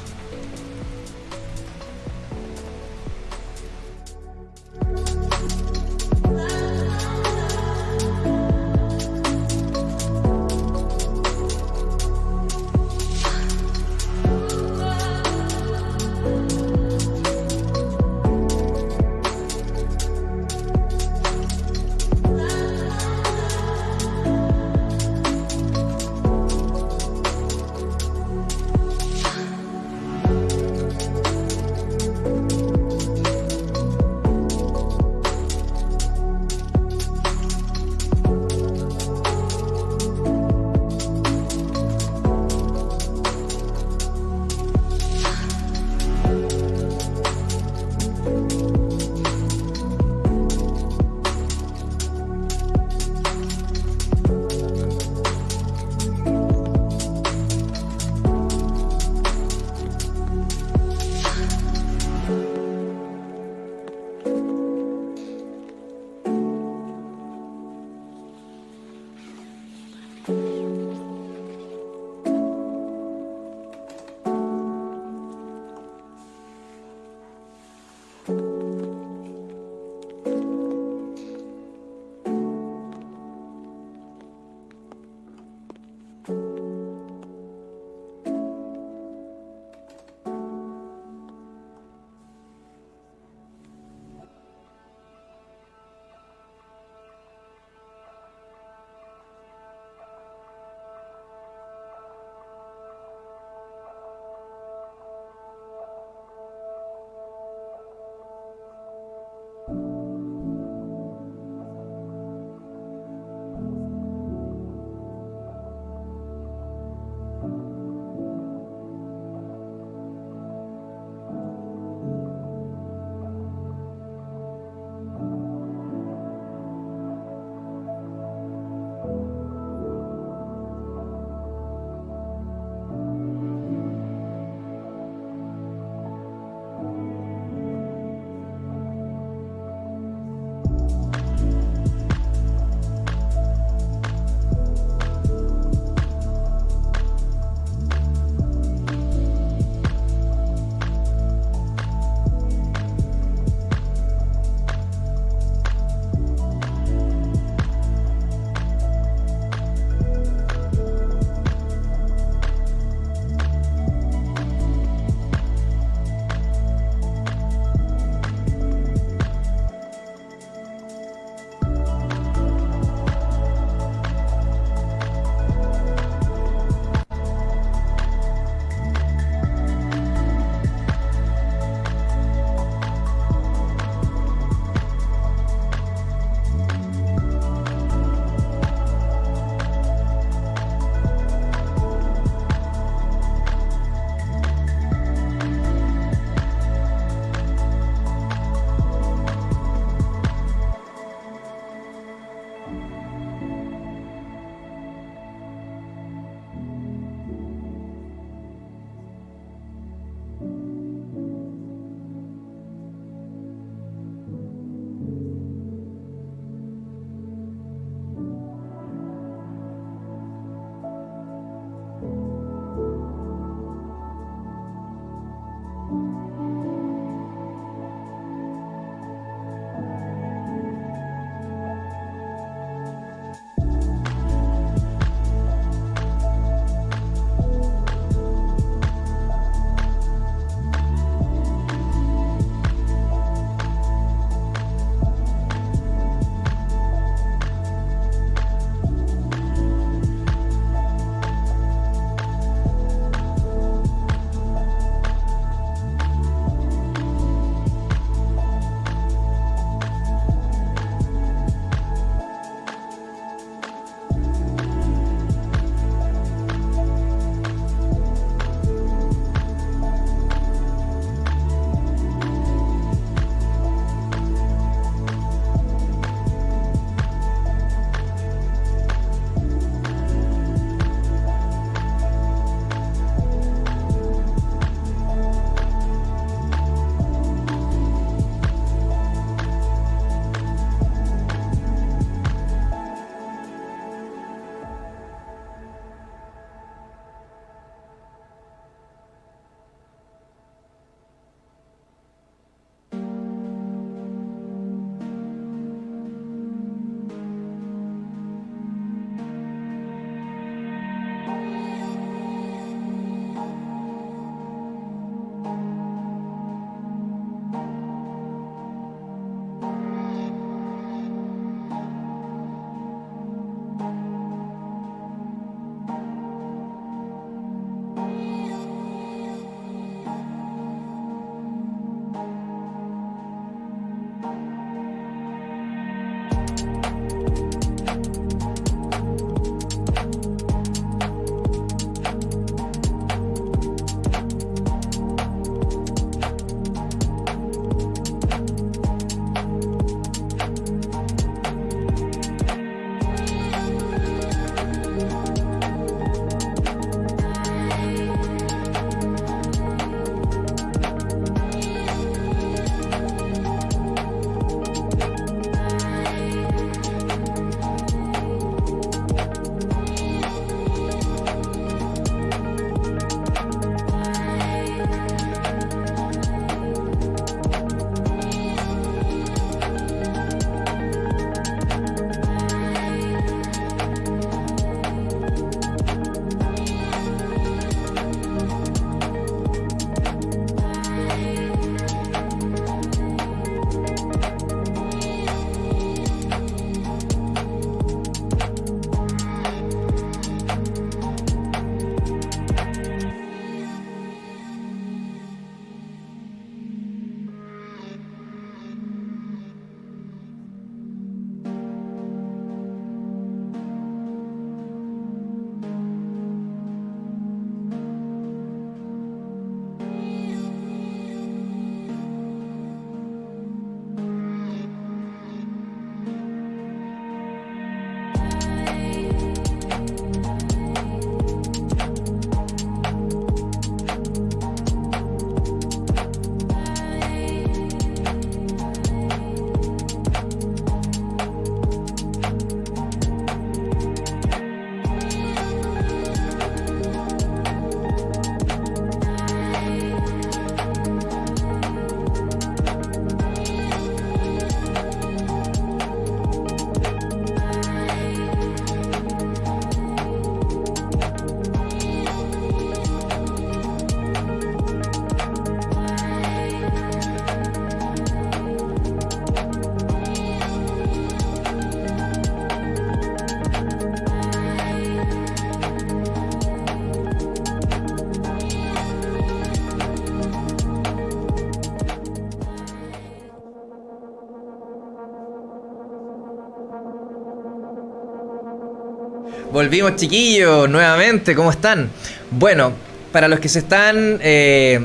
Volvimos chiquillos, nuevamente, ¿cómo están? Bueno, para los que se están eh,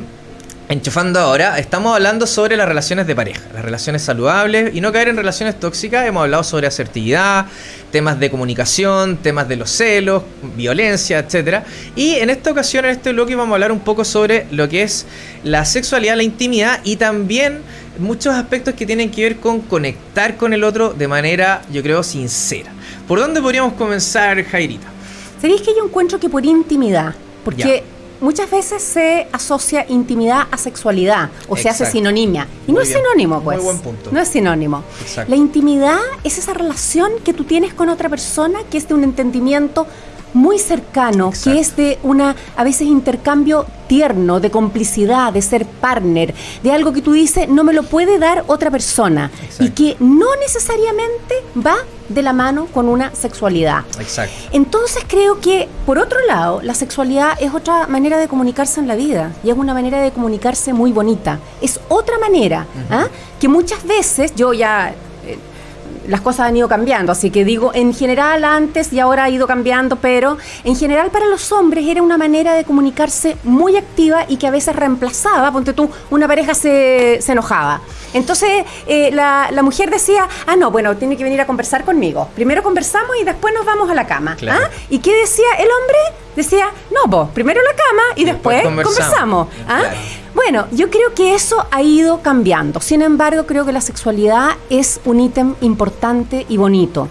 enchufando ahora, estamos hablando sobre las relaciones de pareja, las relaciones saludables y no caer en relaciones tóxicas. Hemos hablado sobre asertividad, temas de comunicación, temas de los celos, violencia, etc. Y en esta ocasión, en este bloque, vamos a hablar un poco sobre lo que es la sexualidad, la intimidad y también muchos aspectos que tienen que ver con conectar con el otro de manera, yo creo, sincera. ¿Por dónde podríamos comenzar, Jairita? ¿Sabéis que yo encuentro que por intimidad? Porque muchas veces se asocia intimidad a sexualidad o se hace sinonimia. Y no es sinónimo, pues. Muy buen punto. No es sinónimo. Exacto. La intimidad es esa relación que tú tienes con otra persona que es de un entendimiento muy cercano, Exacto. que es de una, a veces, intercambio tierno, de complicidad, de ser partner, de algo que tú dices no me lo puede dar otra persona Exacto. y que no necesariamente va de la mano con una sexualidad. Exacto. Entonces creo que, por otro lado, la sexualidad es otra manera de comunicarse en la vida y es una manera de comunicarse muy bonita. Es otra manera ¿ah? que muchas veces yo ya... las cosas han ido cambiando, así que digo, en general antes y ahora ha ido cambiando, pero en general para los hombres era una manera de comunicarse muy activa y que a veces reemplazaba, ponte tú, una pareja se, se enojaba. Entonces eh, la, la mujer decía, ah, no, bueno, tiene que venir a conversar conmigo. Primero conversamos y después nos vamos a la cama. Claro. ¿ah? ¿Y qué decía el hombre? Decía, no, vos, primero la cama y, Y después, después conversamos. conversamos. ¿ah? Claro. Bueno, yo creo que eso ha ido cambiando. Sin embargo, creo que la sexualidad es un ítem importante y bonito.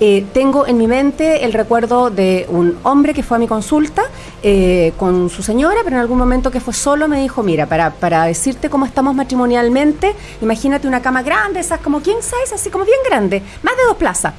Eh, tengo en mi mente el recuerdo de un hombre que fue a mi consulta eh, con su señora, pero en algún momento que fue solo me dijo, mira, para, para decirte cómo estamos matrimonialmente, imagínate una cama grande, esas como king size, así como bien grande, más de dos plazas.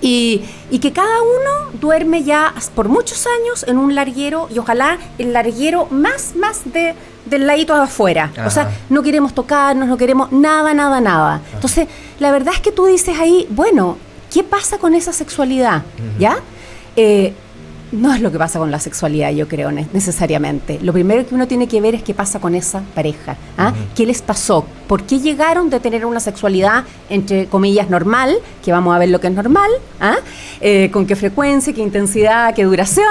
Y, y que cada uno duerme ya por muchos años en un larguero y ojalá el larguero más, más de, del ladito afuera. Ajá. O sea, no queremos tocarnos, no queremos nada, nada, nada. Entonces, la verdad es que tú dices ahí, bueno, ¿qué pasa con esa sexualidad? ¿Ya? Eh, no es lo que pasa con la sexualidad, yo creo, ne- necesariamente. Lo primero que uno tiene que ver es qué pasa con esa pareja. ¿ah? ¿Qué les pasó? ¿Por qué llegaron de tener una sexualidad, entre comillas, normal, que vamos a ver lo que es normal, ¿ah? Eh, con qué frecuencia, qué intensidad, qué duración,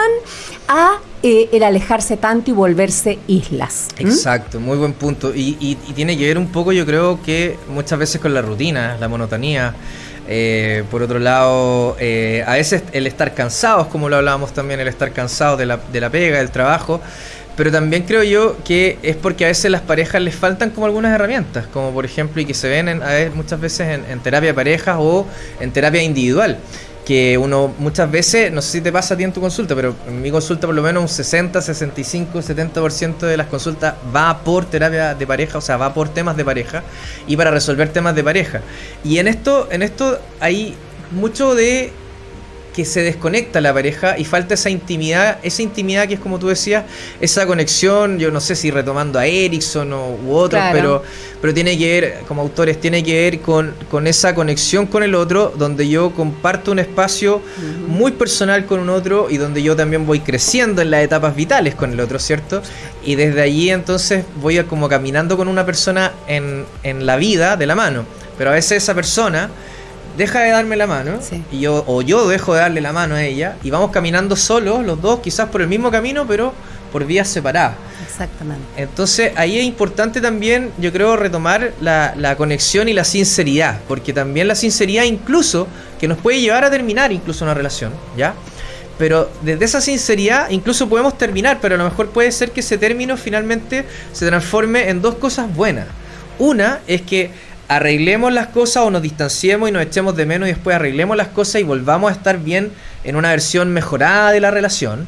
a eh, el alejarse tanto y volverse islas? Exacto, muy buen punto. Y, y- y tiene que ver un poco, yo creo que muchas veces con la rutina, la monotonía. Eh, por otro lado, eh, a veces el estar cansados, como lo hablábamos también, el estar cansados de la, de la pega, del trabajo. Pero también creo yo que es porque a veces las parejas les faltan como algunas herramientas, como por ejemplo, y que se ven en- a veces, muchas veces en, terapia de parejas o en terapia individual. Que uno muchas veces, no sé si te pasa a ti en tu consulta, pero en mi consulta por lo menos un 60, 65, 70% de las consultas va por terapia de pareja, o sea, va por temas de pareja y para resolver temas de pareja. Y en esto, en esto hay mucho de que se desconecta la pareja y falta esa intimidad, esa intimidad que es como tú decías, esa conexión, yo no sé si retomando a Erickson o, u otros, Claro. pero, pero tiene que ver, como autores, tiene que ver con, con esa conexión con el otro, donde yo comparto un espacio muy personal con un otro y donde yo también voy creciendo en las etapas vitales con el otro, ¿cierto? Y desde allí entonces voy a como caminando con una persona en, en la vida de la mano, pero a veces esa persona deja de darme la mano Sí. y yo o yo dejo de darle la mano a ella y vamos caminando solos los dos quizás por el mismo camino pero por vías separadas Exactamente. entonces ahí es importante también yo creo retomar la, la conexión y la sinceridad porque también la sinceridad incluso que nos puede llevar a terminar incluso una relación ya pero desde esa sinceridad incluso podemos terminar pero a lo mejor puede ser que ese término finalmente se transforme en dos cosas buenas una es que arreglemos las cosas o nos distanciemos y nos echemos de menos y después arreglemos las cosas y volvamos a estar bien en una versión mejorada de la relación.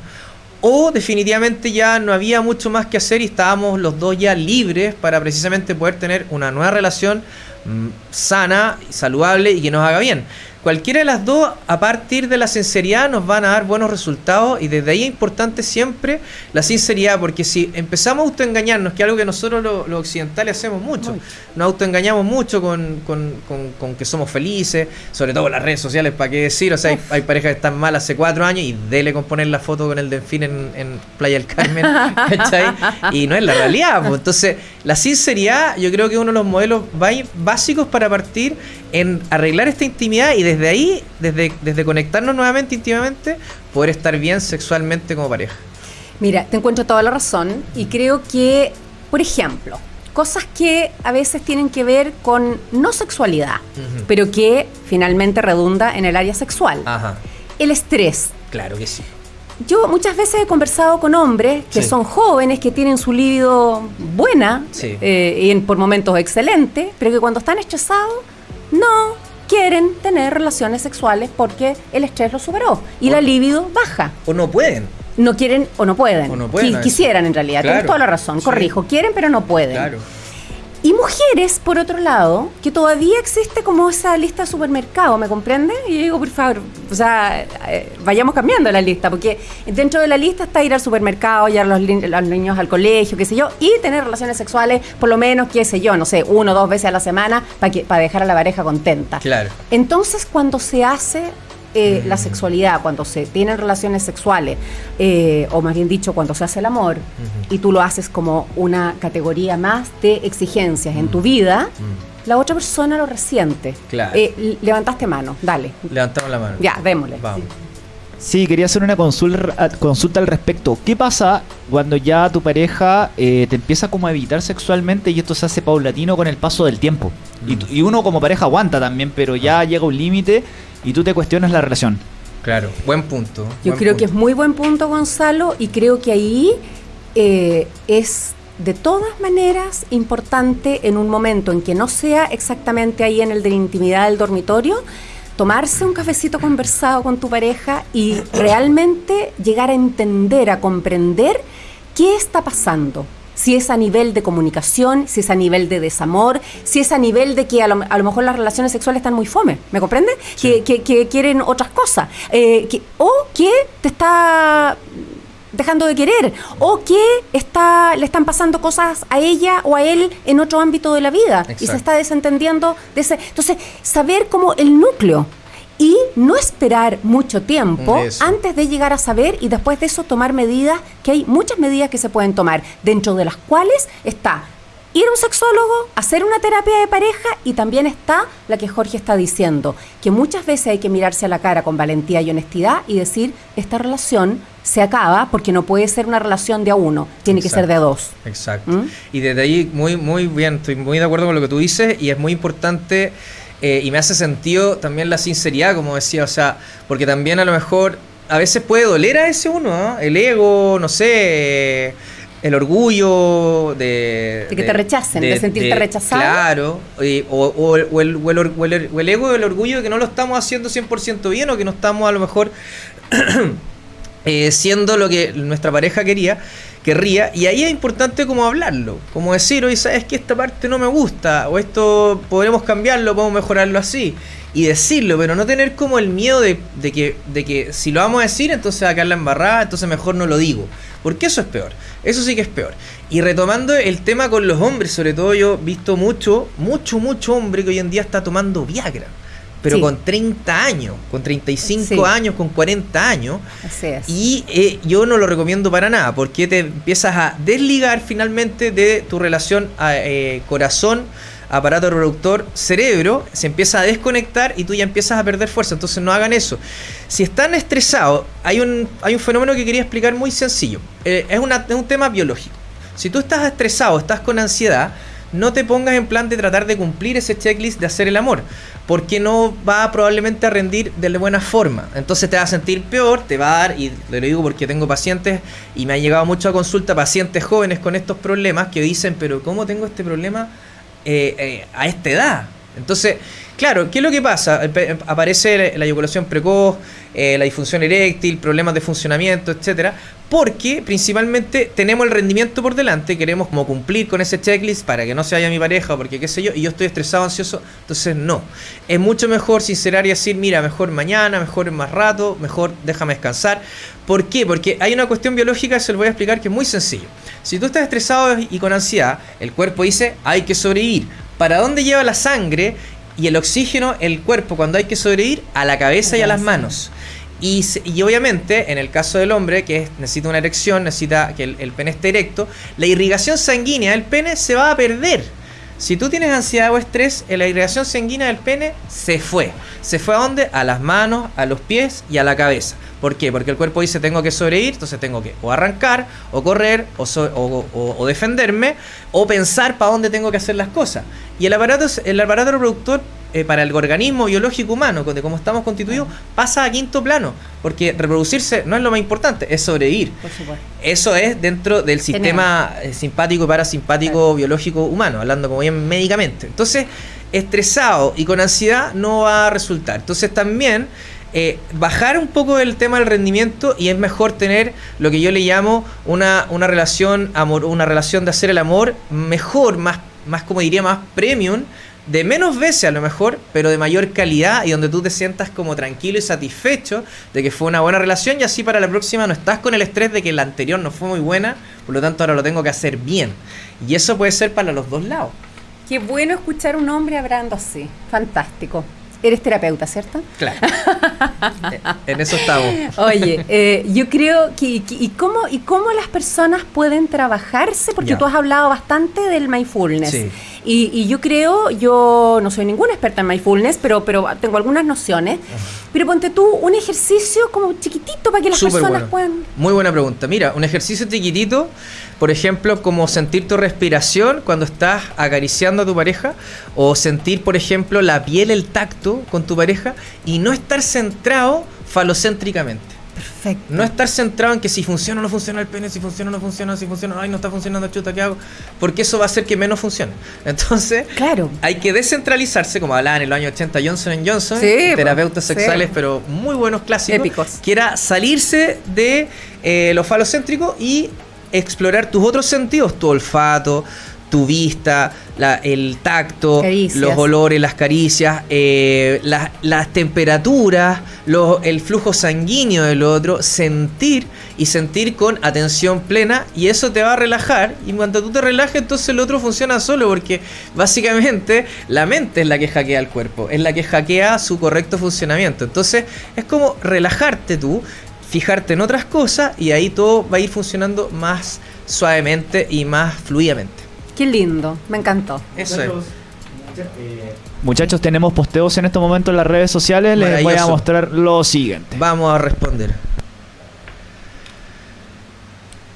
O definitivamente ya no había mucho más que hacer y estábamos los dos ya libres para precisamente poder tener una nueva relación mm, sana, saludable y que nos haga bien. Cualquiera de las dos, a partir de la sinceridad, nos van a dar buenos resultados y desde ahí es importante siempre la sinceridad, porque si empezamos a autoengañarnos, que es algo que nosotros lo- los occidentales hacemos mucho, Mucho. nos autoengañamos mucho con, con- con- con que somos felices, sobre todo las redes sociales, ¿para qué decir? O sea, hay, hay parejas que están mal hace cuatro años y dele con poner la foto con el delfín en, en Playa del Carmen, ¿cachai? Y no es la realidad, pues. Entonces, la sinceridad yo creo que es uno de los modelos básicos para partir en arreglar esta intimidad y desde ahí, desde, desde conectarnos nuevamente íntimamente, poder estar bien sexualmente como pareja. Mira, te encuentro toda la razón y creo que, por ejemplo, cosas que a veces tienen que ver con no sexualidad, pero que finalmente redunda en el área sexual. Ajá, El estrés. claro que sí. Yo muchas veces he conversado con hombres que Sí. son jóvenes, que tienen su libido buena Sí. eh, y en- por momentos excelente, pero que cuando están estresados no quieren tener relaciones sexuales porque el estrés lo superó y la libido baja. O no pueden. No quieren o no pueden. O no pueden, quisieran en realidad. Tienes Claro. toda la razón. Sí. Corrijo. Quieren pero no pueden. Claro. Y mujeres, por otro lado, que todavía existe como esa lista de supermercado, ¿me comprende? Y yo digo, por favor, o sea, eh, vayamos cambiando la lista, porque dentro de la lista está ir al supermercado, llevar a los, los niños al colegio, qué sé yo, y tener relaciones sexuales, por lo menos, qué sé yo, no sé, uno o dos veces a la semana para para dejar a la pareja contenta. Claro. Entonces, cuando se hace eh, la sexualidad, cuando se tienen relaciones sexuales, eh, o más bien dicho, cuando se hace el amor, y tú lo haces como una categoría más de exigencias en tu vida, la otra persona lo resiente. Claro. Eh, levantaste mano, dale. Levantamos la mano. Ya, démosle. Vamos. Sí, quería hacer una consulta, consulta al respecto. ¿Qué pasa cuando ya tu pareja eh, te empieza como a evitar sexualmente y esto se hace paulatino con el paso del tiempo? Y, y uno como pareja aguanta también, pero ya llega un límite y tú te cuestionas la relación. Claro. Buen punto. Yo buen creo que es muy buen punto, Gonzalo, y creo que ahí eh, es de todas maneras importante en un momento en que no sea exactamente ahí en el de la intimidad del dormitorio, tomarse un cafecito conversado con tu pareja y realmente llegar a entender, a comprender qué está pasando. Si es a nivel de comunicación, si es a nivel de desamor, si es a nivel de que a lo, a lo mejor las relaciones sexuales están muy fome, ¿me comprende? Que, que- que quieren otras cosas. eh, que- o que te está dejando de querer o que está le están pasando cosas a ella o a él en otro ámbito de la vida y se está desentendiendo de ese entonces saber como el núcleo y no esperar mucho tiempo Eso. antes de llegar a saber y después de eso tomar medidas que hay muchas medidas que se pueden tomar dentro de las cuales está ir a un sexólogo, hacer una terapia de pareja y también está la que Jorge está diciendo, que muchas veces hay que mirarse a la cara con valentía y honestidad y decir, esta relación se acaba porque no puede ser una relación de a uno, tiene que ser de a dos. Exacto. ¿Mm? Y desde ahí, muy, muy bien, estoy muy de acuerdo con lo que tú dices y es muy importante eh, y me hace sentido también la sinceridad, como decía, o sea, porque también a lo mejor a veces puede doler a ese uno, ¿no? El ego, no sé, el orgullo de... De que te rechacen, de sentirte rechazado. Claro, y- o, o el, o el- o el el- o el ego el orgullo de que no lo estamos haciendo 100% bien o que no estamos a lo mejor eh, siendo lo que nuestra pareja quería, querría, y ahí es importante como hablarlo, como decir, oye, sabes que esta parte no me gusta, o esto podremos cambiarlo, podemos mejorarlo así, y decirlo, pero no tener como el miedo de, de que, de que si lo vamos a decir, entonces va a quedar la embarrada, entonces mejor no lo digo, porque eso es peor, eso sí que es peor. Y retomando el tema con los hombres, sobre todo yo he visto mucho, mucho, mucho hombre que hoy en día está tomando Viagra. Pero Sí. con 30 años, con 35 Sí. años, con 40 años, Así es. y eh, yo no lo recomiendo para nada, porque te empiezas a desligar finalmente de tu relación a, eh, corazón, aparato reproductor, cerebro, se empieza a desconectar y tú ya empiezas a perder fuerza. Entonces no hagan eso. Si están estresados, hay un, hay un fenómeno que quería explicar muy sencillo. Eh, es, una- es un tema biológico. Si tú estás estresado, estás con ansiedad, no te pongas en plan de tratar de cumplir ese checklist de hacer el amor, porque no va probablemente a rendir de buena forma. Entonces te vas a sentir peor, te va a dar, y te lo digo porque tengo pacientes y me han llegado mucho a consulta pacientes jóvenes con estos problemas que dicen, pero ¿cómo tengo este problema eh, eh, a esta edad? Entonces, claro, ¿qué es lo que pasa? Aparece la eyaculación precoz, eh, la disfunción eréctil, problemas de funcionamiento, etcétera, porque principalmente tenemos el rendimiento por delante, queremos como cumplir con ese checklist para que no se vaya mi pareja, o porque qué sé yo, y yo estoy estresado, ansioso, entonces no. Es mucho mejor sincerar y decir, mira, mejor mañana, mejor más rato, mejor déjame descansar. ¿Por qué? Porque hay una cuestión biológica, se lo voy a explicar, que es muy sencillo. Si tú estás estresado y con ansiedad, el cuerpo dice, hay que sobrevivir. ¿Para dónde lleva la sangre y el oxígeno el cuerpo cuando hay que sobrevivir? A la cabeza y a las manos. Y, y obviamente, en el caso del hombre, que es- necesita una erección, necesita que el, el pene esté erecto, la irrigación sanguínea del pene se va a perder. Si tú tienes ansiedad o estrés, la irrigación sanguínea del pene se fue. ¿Se fue a dónde? A las manos, a los pies y a la cabeza. ¿Por qué? Porque el cuerpo dice tengo que sobrevivir, entonces tengo que o arrancar, o correr, o, o- defenderme, o pensar para dónde tengo que hacer las cosas. Y el aparato, el aparato reproductor eh, para el organismo biológico humano, de cómo estamos constituidos, pasa a quinto plano. Porque reproducirse no es lo más importante, es sobrevivir. Por supuesto. Eso es dentro del sistema eh, simpático y parasimpático biológico humano, hablando como bien médicamente. Entonces, estresado y con ansiedad no va a resultar. Entonces también eh, bajar un poco el tema del rendimiento y es mejor tener lo que yo le llamo una, una relación amor, una relación de hacer el amor mejor, más, más como diría, más premium, de menos veces a lo mejor, pero de mayor calidad y donde tú te sientas como tranquilo y satisfecho de que fue una buena relación y así para la próxima no estás con el estrés de que la anterior no fue muy buena, por lo tanto ahora lo tengo que hacer bien. Y eso puede ser para los dos lados. Qué bueno escuchar un hombre hablando así. Fantástico. Eres terapeuta, ¿cierto? Claro. En eso estamos. Oye, eh, yo creo que, que- y cómo y cómo las personas pueden trabajarse, porque tú has hablado bastante del mindfulness. Sí. Y, y yo creo, yo no soy ninguna experta en mindfulness, pero, pero tengo algunas nociones. Pero ponte tú un ejercicio como chiquitito para que las Súper personas bueno. puedan. Muy buena pregunta. Mira, un ejercicio chiquitito, por ejemplo, como sentir tu respiración cuando estás acariciando a tu pareja, o sentir, por ejemplo, la piel, el tacto con tu pareja, y no estar centrado falocéntricamente. Perfecto. No estar centrado en que si funciona o no funciona el pene, si funciona o no funciona, si funciona, ay, no está funcionando, chuta, ¿qué hago? Porque eso va a hacer que menos funcione. Entonces, Claro. hay que descentralizarse, como hablaba en el año 80 Johnson Johnson, Sí, terapeutas sí. sexuales, pero muy buenos clásicos, Épicos. que era salirse de eh, lo falocéntrico y explorar tus otros sentidos, tu olfato, tu vista, la- el tacto, Caricias. los olores, las caricias, eh, las, las temperaturas, los- el flujo sanguíneo del otro, sentir y sentir con atención plena y eso te va a relajar y cuando tú te relajes entonces el otro funciona solo porque básicamente la mente es la que hackea el cuerpo, es la que hackea su correcto funcionamiento. Entonces es como relajarte tú, fijarte en otras cosas y ahí todo va a ir funcionando más suavemente y más fluidamente. Qué lindo. Me encantó. Eso es. Muchachos, tenemos posteos en este momento en las redes sociales. Les voy a mostrar lo siguiente. Vamos a responder.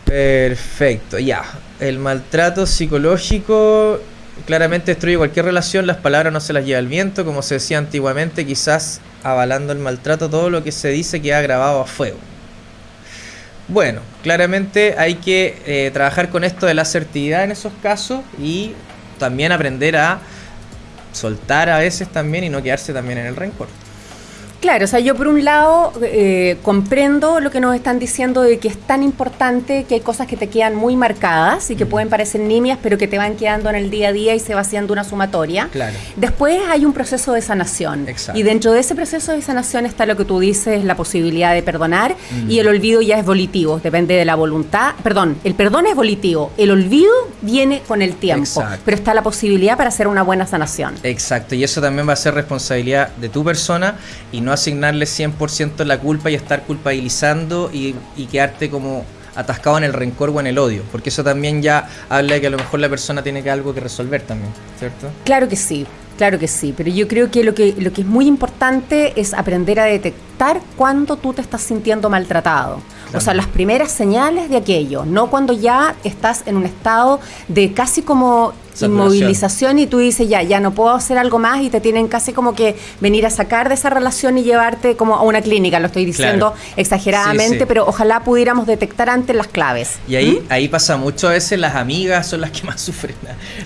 Perfecto, ya. El maltrato psicológico claramente destruye cualquier relación, las palabras no se las lleva el viento, como se decía antiguamente, quizás avalando el maltrato, todo lo que se dice queda grabado a fuego. Bueno, claramente hay que eh, trabajar con esto de la asertividad en esos casos y también aprender a soltar a veces también y no quedarse también en el rencor. Claro, o sea, yo por un lado eh, comprendo lo que nos están diciendo de que es tan importante que hay cosas que te quedan muy marcadas y que Mm. pueden parecer nimias, pero que te van quedando en el día a día y se va haciendo una sumatoria. Claro. Después hay un proceso de sanación. Exacto. Y dentro de ese proceso de sanación está lo que tú dices, la posibilidad de perdonar Mm. y el olvido ya es volitivo, depende de la voluntad. Perdón, el perdón es volitivo, el olvido viene con el tiempo, Exacto. pero está la posibilidad para hacer una buena sanación. Exacto, y eso también va a ser responsabilidad de tu persona y no asignarle 100% la culpa y estar culpabilizando y, y quedarte como atascado en el rencor o en el odio, porque eso también ya habla de que a lo mejor la persona tiene que algo que resolver también, ¿cierto? Claro que sí, claro que sí, pero yo creo que lo que, lo que es muy importante es aprender a detectar cuando tú te estás sintiendo maltratado. O sea, las primeras señales de aquello, no cuando ya estás en un estado de casi como. Inmovilización y tú dices, ya, ya no puedo hacer algo más y te tienen casi como que venir a sacar de esa relación y llevarte como a una clínica, lo estoy diciendo Claro. exageradamente, Sí, sí. pero ojalá pudiéramos detectar antes las claves. Y ahí, ahí pasa mucho a veces las amigas son las que más sufren.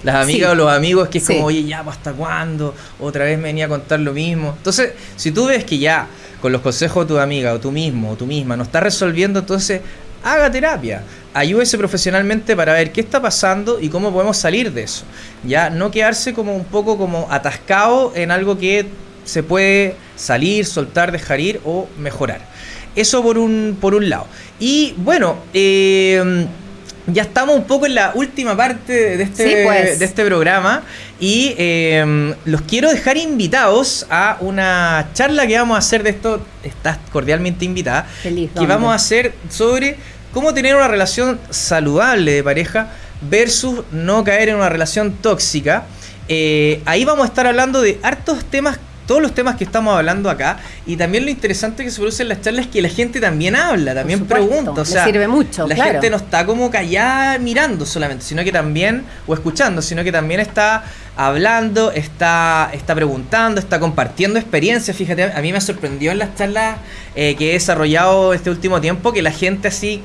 Las amigas Sí. o los amigos que es como, oye, ya, pues, ¿hasta cuándo? Otra vez me venía a contar lo mismo. Entonces, si tú ves que ya con los consejos de tu amiga o tú mismo o tú misma no estás resolviendo, entonces haga terapia. Ayúdese profesionalmente para ver qué está pasando y cómo podemos salir de eso. Ya no quedarse como un poco como atascado en algo que se puede salir, soltar, dejar ir o mejorar. Eso por un, por un lado. Y bueno, eh, ya estamos un poco en la última parte de este, Sí, pues. de este programa y eh, los quiero dejar invitados a una charla que vamos a hacer de esto. Estás cordialmente invitada. Feliz, que vamos a hacer sobre cómo tener una relación saludable de pareja versus no caer en una relación tóxica. Eh, ahí vamos a estar hablando de hartos temas, todos los temas que estamos hablando acá. Y también lo interesante que se produce en las charlas es que la gente también habla, también supuesto, pregunta. O sea, sirve mucho, La claro. gente no está como callada mirando solamente, sino que también, o escuchando, sino que también está hablando, está, está preguntando, está compartiendo experiencias. Fíjate, a mí me sorprendió en las charlas eh, que he desarrollado este último tiempo que la gente así,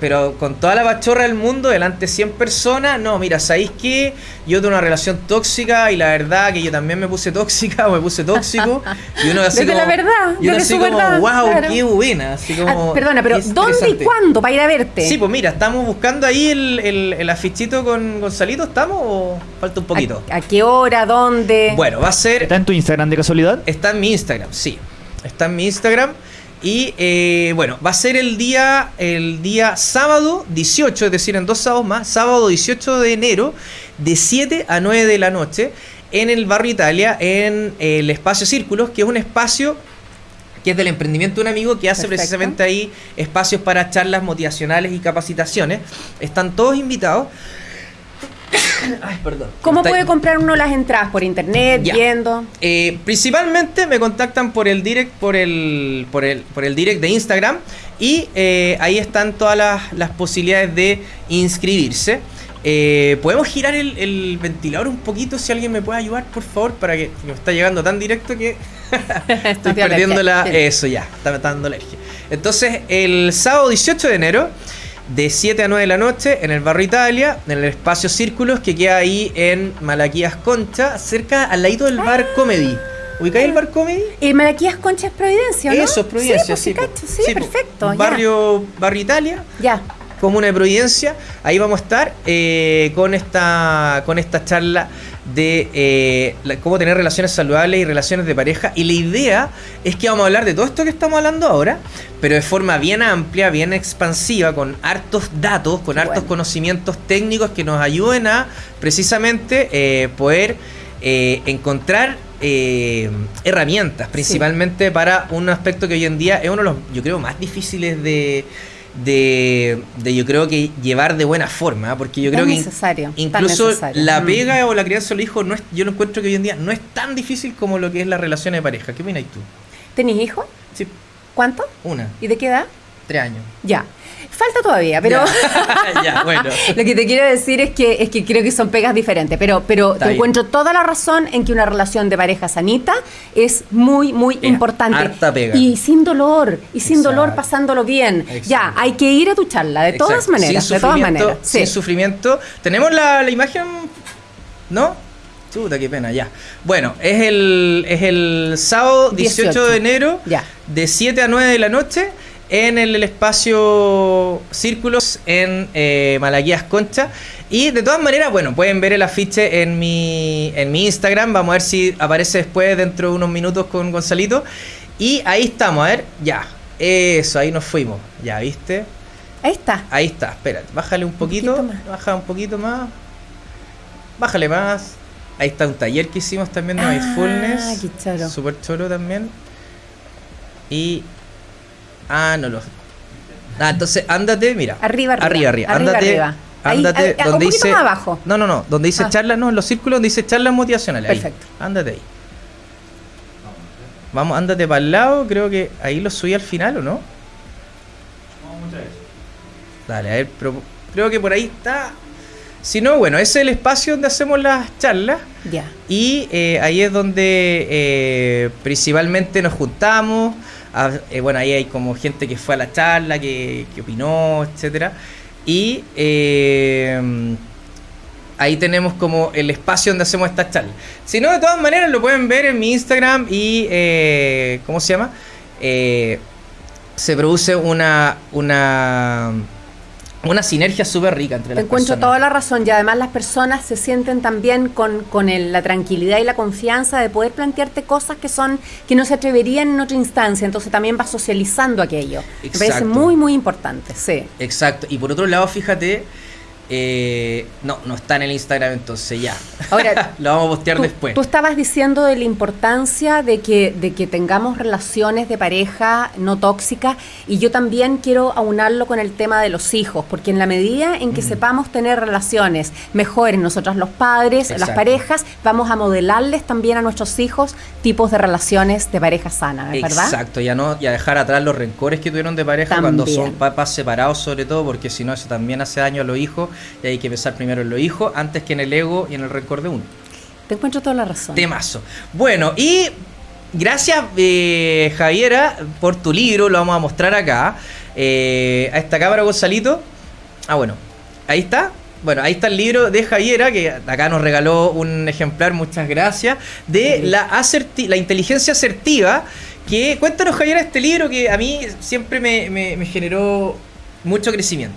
pero con toda la pachorra del mundo, delante de 100 personas, no, mira, ¿sabéis qué? Yo tengo una relación tóxica y la verdad que yo también me puse tóxica o me puse tóxico. Y uno así Desde como, la verdad, y uno así su como, verdad, wow, claro. qué buena. Así como, Ah, perdona, pero ¿dónde y cuándo para ir a verte? Sí, pues mira, estamos buscando ahí el, el, el afichito con Gonzalito, ¿estamos o falta un poquito? ¿A, a qué hora? ¿Dónde? Bueno, va a ser... ¿Está en tu Instagram de casualidad? Está en mi Instagram, sí. Está en mi Instagram. Y eh, bueno, va a ser el día, el día sábado 18, es decir, en dos sábados más, sábado 18 de enero, de 7 a 9 de la noche, en el barrio Italia, en el espacio Círculos, que es un espacio que es del emprendimiento de un amigo que hace Perfecto. precisamente ahí espacios para charlas motivacionales y capacitaciones. Están todos invitados. Ay, perdón. ¿Cómo puede comprar uno las entradas? ¿Por internet? Ya. ¿Viendo? Eh, principalmente me contactan por el direct, por el, por el, por el direct de Instagram y eh, ahí están todas las, las posibilidades de inscribirse. Eh, ¿Podemos girar el, el ventilador un poquito si alguien me puede ayudar, por favor? Para que me está llegando tan directo que estoy perdiendo la... Eso ya, está dando alergia. Entonces, el sábado 18 de enero, de 7 a 9 de la noche, en el barrio Italia, en el espacio Círculos, que queda ahí en Malaquías Concha, cerca al ladito del bar Comedy. ¿Ubicáis el bar Comedy? ¿El Malaquías Concha es Providencia, no? Eso es Providencia, sí. pues, sí, cacho, sí, Sí, po. perfecto. ya. Barrio, barrio Italia, Ya. Comuna de Providencia. Ahí vamos a estar eh, con, esta, con esta charla de eh, la- cómo tener relaciones saludables y relaciones de pareja. Y la idea es que vamos a hablar de todo esto que estamos hablando ahora, pero de forma bien amplia, bien expansiva, con hartos datos, con hartos bueno. conocimientos técnicos que nos ayuden a precisamente eh, poder eh, encontrar eh, herramientas, principalmente para un aspecto que hoy en día es uno de los, yo creo, más difíciles de, de, de, yo creo que llevar de buena forma, ¿ah? porque yo creo que necesario, incluso necesario. la Mm. pega o la crianza de los hijos no es, yo lo encuentro que hoy en día no es tan difícil como lo que es la relación de pareja. ¿Qué opinas tú? ¿Tenés hijos? Sí, ¿Cuánto? una, ¿Y de qué edad? tres años. Ya. Falta todavía, pero Ya, ya, bueno. lo que te quiero decir es que es que creo que son pegas diferentes, pero pero Está te bien. encuentro toda la razón en que una relación de pareja sanita es muy muy importante harta pega. y sin dolor y sin Exacto. dolor pasándolo bien. Exacto. Ya, hay que ir a tu charla de todas maneras, Sin de todas maneras. Sí. Sin sufrimiento. ¿Tenemos la, la imagen? ¿No? Chuta, qué pena, ya. Bueno, es el, es el sábado 18, 18. de enero, Ya. de 7 a 9 de la noche, en el, el espacio Círculos en eh, Malaquías Concha. Y de todas maneras, bueno, pueden ver el afiche en mi, en mi Instagram. Vamos a ver si aparece después, dentro de unos minutos, con Gonzalito. Y ahí estamos, a ver, ya. Eso, ahí nos fuimos. Ya, ¿viste? Ahí está. Ahí está, espérate, bájale un poquito, baja un poquito más, bájale más. Ahí está un taller que hicimos también de Ah, mindfulness, qué choro. súper choro también. Y ah, no lo. Ah, entonces ándate, mira. Arriba, arriba. arriba, arriba, Arriba, ándate, arriba. Ahí, ándate ahí, un donde dice más abajo. No, no, no, donde dice Ah. charlas, no, en los círculos donde dice charlas motivacionales. ahí. Perfecto. Ándate ahí. Vamos, ándate para el lado, creo que ahí lo subí al final, ¿o no? Dale, a ver, pero creo que por ahí está. Si no, bueno, es el espacio donde hacemos las charlas. Ya. Y eh, ahí es donde eh, principalmente nos juntamos. Eh, bueno, ahí hay como gente que fue a la charla, que, que opinó, etcétera. Y ahí tenemos como el espacio donde hacemos estas charlas. Si no, de todas maneras lo pueden ver en mi Instagram y, eh, ¿cómo se llama? Eh, se produce una, una, una sinergia súper rica entre Te las encuentro personas. toda la razón y además las personas se sienten también con, con el- la tranquilidad y la confianza de poder plantearte cosas que son que no se atreverían en otra instancia, entonces también vas socializando aquello. Me parece muy muy importante, sí. Exacto. Y por otro lado, fíjate Eh, no, no está en el Instagram entonces ya. Ahora, lo vamos a postear tú, después. Tú estabas diciendo de la importancia de que, de que tengamos relaciones de pareja no tóxicas y yo también quiero aunarlo con el tema de los hijos, porque en la medida en que Mm. sepamos tener relaciones mejores nosotros los padres, las parejas, vamos a modelarles también a nuestros hijos tipos de relaciones de pareja sana, ¿verdad? Exacto, ya no, ya dejar atrás los rencores que tuvieron de pareja cuando son papás separados sobre todo, porque si no eso también hace daño a los hijos y hay que pensar primero en los hijos antes que en el ego y en el rencor de uno. Te encuentro toda la razón. Temazo. Bueno, y gracias eh, Javiera por tu libro, lo vamos a mostrar acá. Eh, a esta cámara, Gonzalito. Ah, bueno, ahí está. Bueno, ahí está el libro de Javiera, que acá nos regaló un ejemplar, muchas gracias, de la, la inteligencia asertiva. Que cuéntanos, Javiera, este libro que a mí siempre me, me- me generó mucho crecimiento.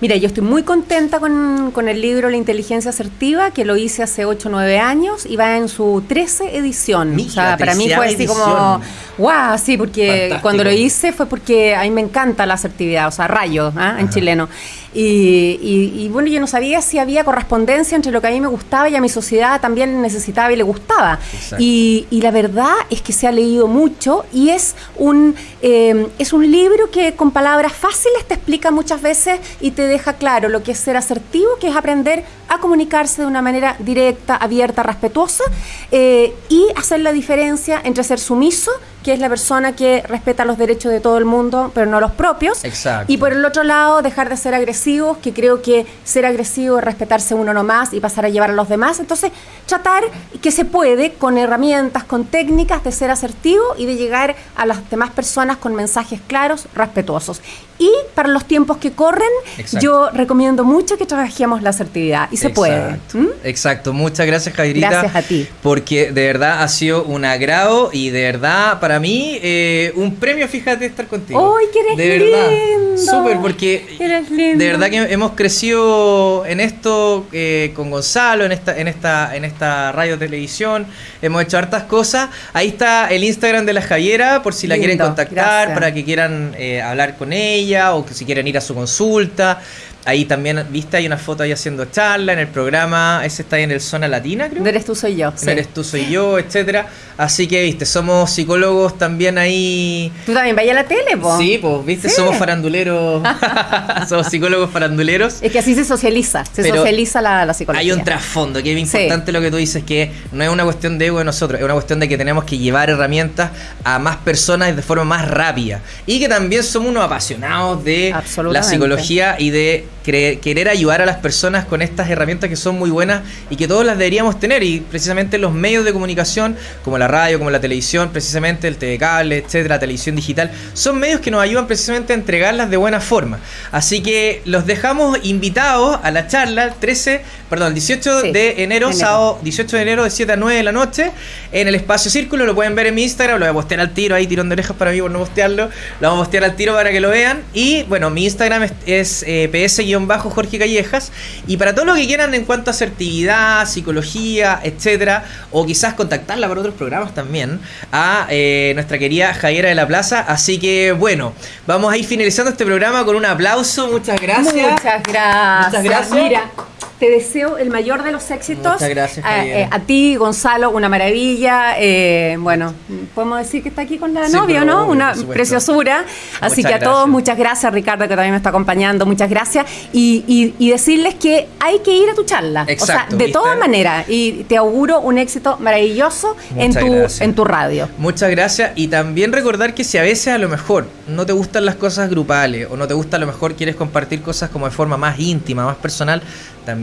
Mira, yo estoy muy contenta con, con el libro La inteligencia asertiva, que lo hice hace 8 o 9 años y va en su 13 edición. Mira, o sea, para mí fue así como, edición. wow, sí, porque Fantástico. cuando lo hice fue porque a mí me encanta la asertividad, o sea, rayo ¿ah? en chileno. Y, y- y bueno, yo no sabía si había correspondencia entre lo que a mí me gustaba y a mi sociedad también necesitaba y le gustaba. Y, y la verdad es que se ha leído mucho y es un, eh, es un libro que con palabras fáciles te explica muchas veces y te deja claro lo que es ser asertivo, que es aprender a comunicarse de una manera directa, abierta, respetuosa eh, y hacer la diferencia entre ser sumiso, que es la persona que respeta los derechos de todo el mundo, pero no los propios, Exacto. y por el otro lado dejar de ser agresivos, que creo que ser agresivo es respetarse uno nomás y pasar a llevar a los demás. Entonces, tratar que se puede con herramientas, con técnicas de ser asertivo y de llegar a las demás personas con mensajes claros, respetuosos. Y para los tiempos que corren, Exacto. yo recomiendo mucho que trabajemos la asertividad y se puede. Exacto. ¿Mm? Exacto, muchas gracias Jairita. Gracias a ti. Porque de verdad ha sido un agrado y de verdad para mí eh, un premio, fíjate, estar contigo. ¡Ay, que eres De verdad, lindo! súper, porque Eres lindo. de verdad que hemos crecido en esto eh, con Gonzalo, en esta, en esta, en esta radio televisión, hemos hecho hartas cosas. Ahí está el Instagram de la Javiera, por si la Lindo, quieren contactar, gracias. para que quieran eh, hablar con ella o que si quieren ir a su consulta. Ahí también, viste, hay una foto ahí haciendo charla en el programa. Ese está ahí en el Zona Latina, creo. No eres tú, soy yo. No sí. eres tú, soy yo, etcétera. Así que, viste, somos psicólogos también ahí. Tú también vaya a la tele, po. Sí, pues, viste, Sí. somos faranduleros. somos psicólogos faranduleros. Es que así se socializa, se Pero socializa la, la psicología. Hay un trasfondo, que es Sí. importante lo que tú dices, que no es una cuestión de ego de nosotros, es una cuestión de que tenemos que llevar herramientas a más personas de forma más rápida. Y que también somos unos apasionados de la psicología y de querer ayudar a las personas con estas herramientas que son muy buenas y que todos las deberíamos tener. Y precisamente los medios de comunicación, como la radio, como la televisión, precisamente el TV cable, etcétera, la televisión digital, son medios que nos ayudan precisamente a entregarlas de buena forma. Así que los dejamos invitados a la charla el 13, perdón, el 18 Sí, de enero, enero. sábado 18 de enero de 7 a 9 de la noche en el espacio Círculo. Lo pueden ver en mi Instagram, lo voy a postear al tiro, ahí tirón de orejas para mí por no postearlo. Lo vamos a postear al tiro para que lo vean. Y bueno, mi Instagram es, es, eh, ps-jorge Callejas. Y para todo lo que quieran en cuanto a asertividad, psicología, etcétera, o quizás contactarla para otros programas también, a eh, nuestra querida Javiera de la Plaza. Así que bueno, vamos a ir finalizando este programa con un aplauso. Muchas gracias. Muchas gracias. Muchas gracias. Mira, te deseo el mayor de los éxitos. Muchas gracias, A, Javiera. eh, a ti, Gonzalo, una maravilla. Eh, bueno, podemos decir que está aquí con la Sí, novia, ¿no? obvio, Una preciosura. Así Muchas que a todos, muchas gracias, Ricardo, que también me está acompañando. Muchas gracias. Y, y- y decirles que hay que ir a tu charla. Exacto, o sea, de todas maneras. Y te auguro un éxito maravilloso en tu, gracias. en tu radio. Muchas gracias y también recordar que si a veces a lo mejor no te gustan las cosas grupales o no te gusta a lo mejor quieres compartir cosas como de forma más íntima, más personal,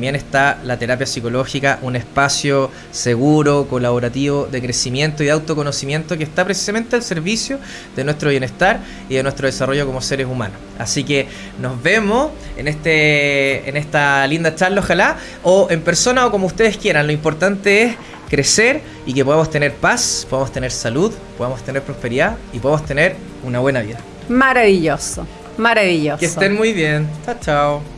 también está la terapia psicológica, un espacio seguro, colaborativo, de crecimiento y de autoconocimiento que está precisamente al servicio de nuestro bienestar y de nuestro desarrollo como seres humanos. Así que nos vemos en este en esta linda charla, ojalá, o en persona o como ustedes quieran. Lo importante es crecer y que podamos tener paz, podamos tener salud, podamos tener prosperidad y podamos tener una buena vida. Maravilloso. Maravilloso. Que estén muy bien. Chao, chao.